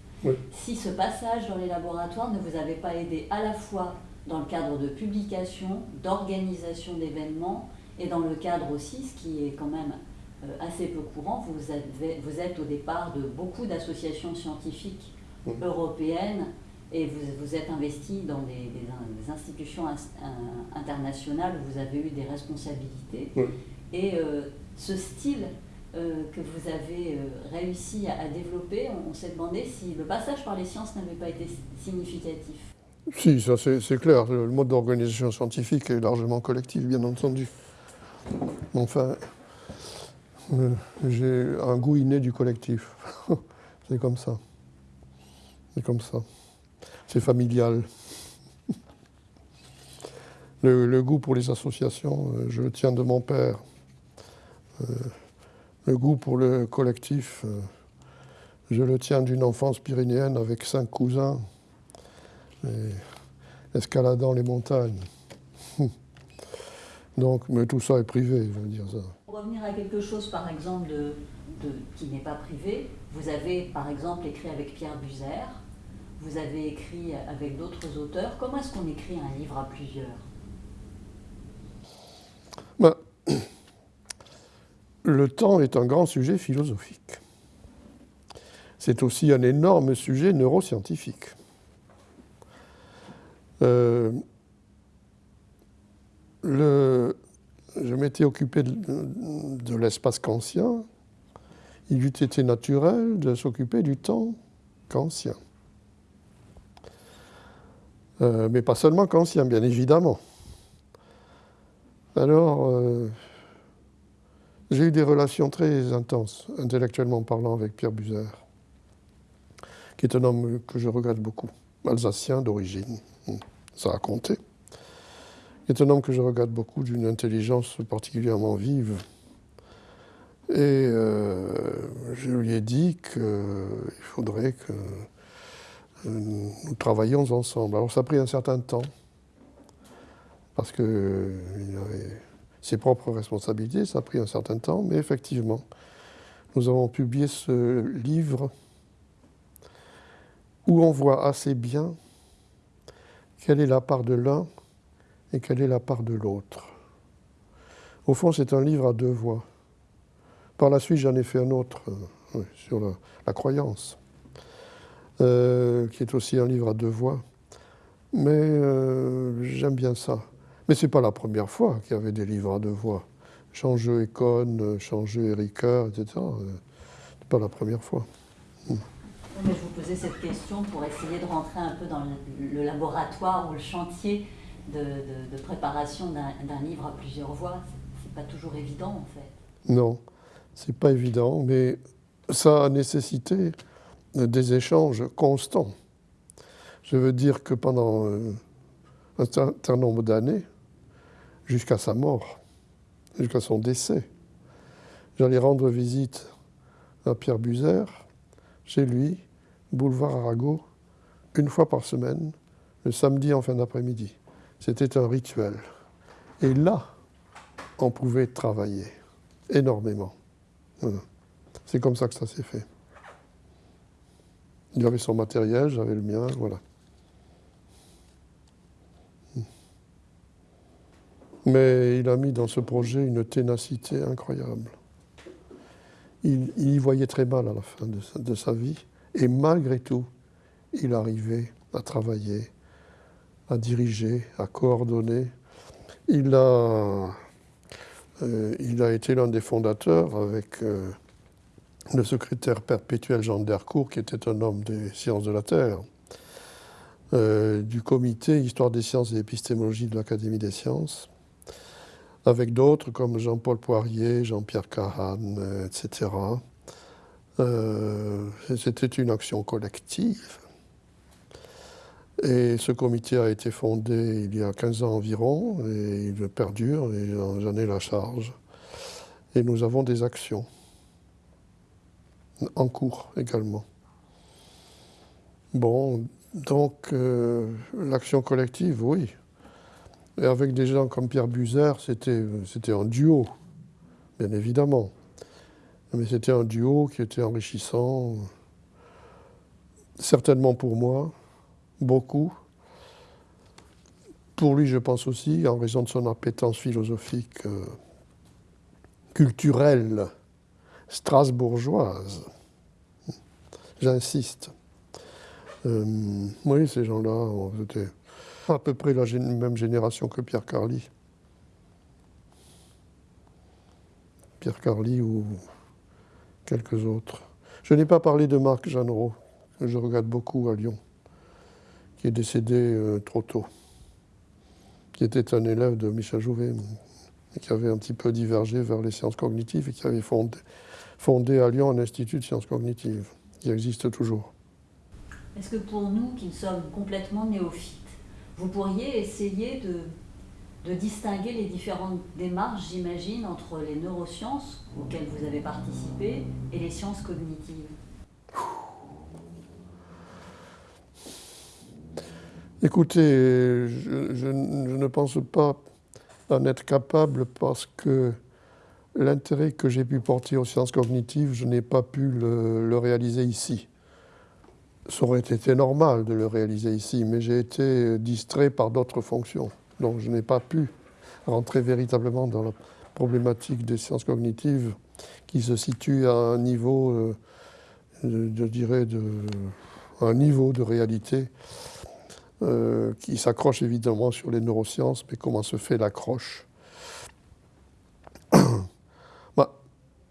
si ce passage dans les laboratoires ne vous avait pas aidé à la fois dans le cadre de publication, d'organisation d'événements et dans le cadre aussi, ce qui est quand même euh, assez peu courant, vous, vous êtes au départ de beaucoup d'associations scientifiques européennes et vous, vous êtes investi dans des, institutions internationales où vous avez eu des responsabilités. Et euh, ce style euh, que vous avez réussi à, développer, on s'est demandé si le passage par les sciences n'avait pas été significatif. Si, ça c'est clair. Le mode d'organisation scientifique est largement collectif, bien entendu. Enfin, Euh, j'ai un goût inné du collectif. C'est comme ça. C'est comme ça. C'est familial. Le, goût pour les associations, euh, je le tiens de mon père. Euh, le goût pour le collectif, je le tiens d'une enfance pyrénéenne avec cinq cousins, escaladant les montagnes. Donc, mais tout ça est privé, je veux dire ça. Pour revenir à quelque chose, par exemple, de, qui n'est pas privé, vous avez, par exemple, écrit avec Pierre Buzer, vous avez écrit avec d'autres auteurs. Comment est-ce qu'on écrit un livre à plusieurs ben, Le temps est un grand sujet philosophique. C'est aussi un énorme sujet neuroscientifique. Euh, je m'étais occupé de, l'espace kantien. Il eût été naturel de s'occuper du temps kantien. Euh, mais pas seulement kantien, bien évidemment. Alors, euh, j'ai eu des relations très intenses, intellectuellement parlant, avec Pierre Buzer, qui est un homme que je regrette beaucoup, alsacien d'origine, ça a compté est un homme que je regarde beaucoup, d'une intelligence particulièrement vive. Et euh, je lui ai dit qu'il faudrait que euh, nous travaillions ensemble. Alors ça a pris un certain temps, parce qu'il avait ses propres responsabilités, ça a pris un certain temps, mais effectivement, nous avons publié ce livre où on voit assez bien quelle est la part de l'un et quelle est la part de l'autre. Au fond, c'est un livre à deux voix. Par la suite, j'en ai fait un autre euh, sur la, croyance, euh, qui est aussi un livre à deux voix. Mais euh, j'aime bien ça. Mais ce n'est pas la première fois qu'il y avait des livres à deux voix. Changeux Econ, Changeux Erika, etc. Ce n'est pas la première fois. Mais je vous posais cette question pour essayer de rentrer un peu dans le laboratoire ou le chantier de, préparation d'un livre à plusieurs voix. C'est pas toujours évident en fait. Non, c'est pas évident, mais ça a nécessité des échanges constants. Je veux dire que pendant euh, un certain nombre d'années, jusqu'à sa mort, jusqu'à son décès, j'allais rendre visite à Pierre Buzer, chez lui, boulevard Arago, une fois par semaine, le samedi en fin d'après-midi. C'était un rituel. Et là, on pouvait travailler énormément. C'est comme ça que ça s'est fait. Il avait son matériel, j'avais le mien, voilà. Mais il a mis dans ce projet une ténacité incroyable. Il, y voyait très mal à la fin de sa vie, et malgré tout, il arrivait à travailler à diriger, à coordonner. Il a, euh, été l'un des fondateurs avec euh, le secrétaire perpétuel Jean Dercourt, qui était un homme des sciences de la Terre, euh, du comité Histoire des sciences et épistémologie de l'Académie des sciences, avec d'autres comme Jean-Paul Poirier, Jean-Pierre Cahan, etc. C'était une action collective et ce comité a été fondé il y a 15 ans environ, et il perdure, et j'en ai la charge. Et nous avons des actions en cours également. Bon, donc euh, l'action collective, oui. Et avec des gens comme Pierre Buzer, c'était un duo, bien évidemment. Mais c'était un duo qui était enrichissant, certainement pour moi, beaucoup. Pour lui, je pense aussi, en raison de son appétence philosophique, euh, culturelle, strasbourgeoise. J'insiste. Euh, oui, ces gens-là étaient à peu près la même génération que Pierre Carly. Pierre Carly ou quelques autres. Je n'ai pas parlé de Marc Jeanneret, que je regarde beaucoup à Lyon qui est décédé euh, trop tôt, qui était un élève de Michel Jouvet, et qui avait un petit peu divergé vers les sciences cognitives et qui avait fondé, fondé à Lyon un institut de sciences cognitives, qui existe toujours. Est-ce que pour nous qui sommes complètement néophytes, vous pourriez essayer de, distinguer les différentes démarches, j'imagine, entre les neurosciences auxquelles vous avez participé et les sciences cognitives Écoutez, je, ne pense pas en être capable parce que l'intérêt que j'ai pu porter aux sciences cognitives, je n'ai pas pu le, réaliser ici. Ça aurait été normal de le réaliser ici, mais j'ai été distrait par d'autres fonctions. Donc je n'ai pas pu rentrer véritablement dans la problématique des sciences cognitives qui se situe à un niveau, euh, je dirais, de, un niveau de réalité euh, qui s'accroche évidemment sur les neurosciences, mais comment se fait l'accroche bah,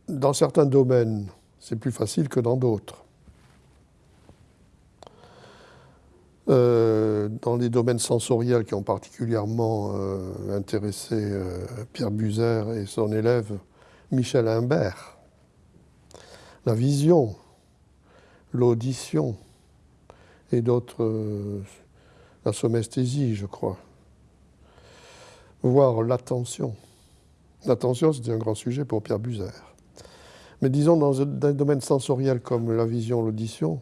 Dans certains domaines, c'est plus facile que dans d'autres. Euh, dans les domaines sensoriels qui ont particulièrement euh, intéressé Pierre Buzer et son élève Michel Imbert, la vision, l'audition et d'autres la somesthésie, je crois, voire l'attention. L'attention, c'était un grand sujet pour Pierre Buzer. Mais disons, dans un domaine sensoriel comme la vision, l'audition,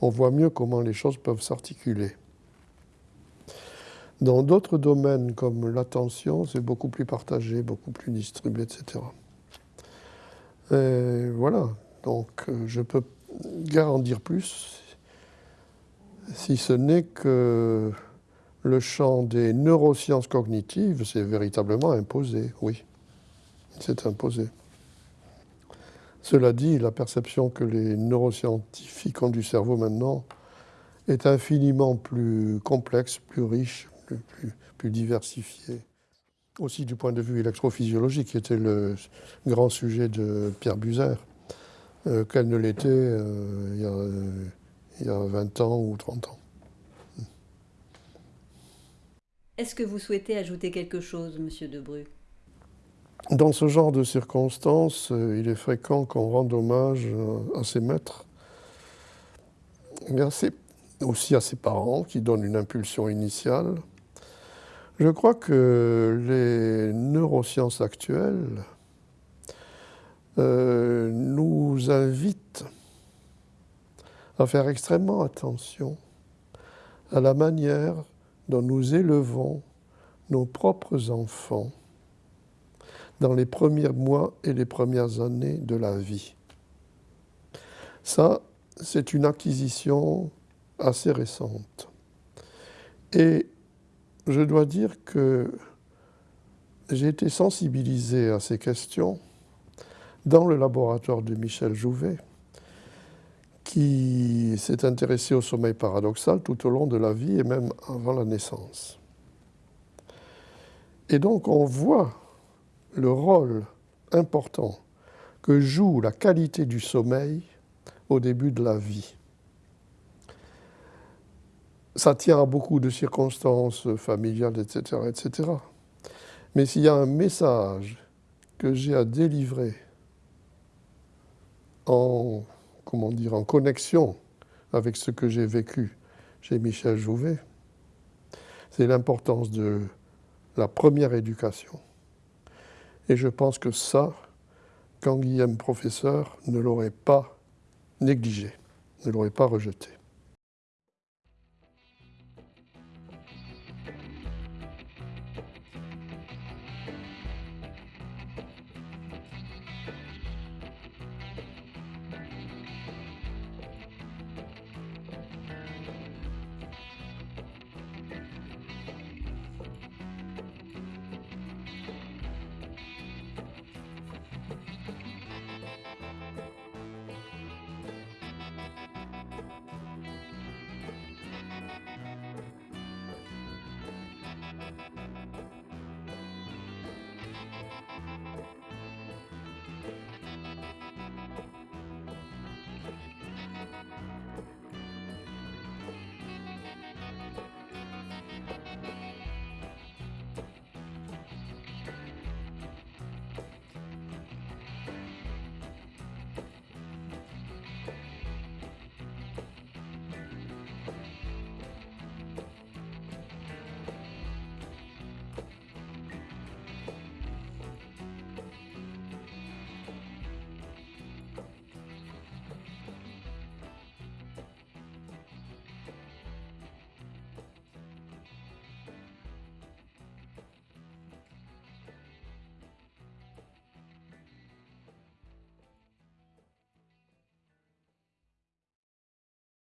on voit mieux comment les choses peuvent s'articuler. Dans d'autres domaines comme l'attention, c'est beaucoup plus partagé, beaucoup plus distribué, etc. Et voilà, donc euh, je peux garantir plus si ce n'est que le champ des neurosciences cognitives s'est véritablement imposé, oui, c'est imposé. Cela dit, la perception que les neuroscientifiques ont du cerveau maintenant est infiniment plus complexe, plus riche, plus, diversifiée. Aussi du point de vue électrophysiologique, qui était le grand sujet de Pierre Buzer, euh, qu'elle ne l'était euh, il y a il y a 20 ans ou 30 ans. Est-ce que vous souhaitez ajouter quelque chose, Monsieur Debru? Dans ce genre de circonstances, euh, il est fréquent qu'on rende hommage à ses maîtres, mais aussi à ses parents qui donnent une impulsion initiale. Je crois que les neurosciences actuelles euh, nous invitent à faire extrêmement attention à la manière dont nous élevons nos propres enfants dans les premiers mois et les premières années de la vie. Ça, c'est une acquisition assez récente. Et je dois dire que j'ai été sensibilisé à ces questions dans le laboratoire de Michel Jouvet, qui s'est intéressé au sommeil paradoxal tout au long de la vie et même avant la naissance. Et donc on voit le rôle important que joue la qualité du sommeil au début de la vie. Ça tient à beaucoup de circonstances familiales, etc. etc. Mais s'il y a un message que j'ai à délivrer en comment dire, en connexion avec ce que j'ai vécu chez Michel Jouvet, c'est l'importance de la première éducation. Et je pense que ça, Guillaume professeur ne l'aurait pas négligé, ne l'aurait pas rejeté.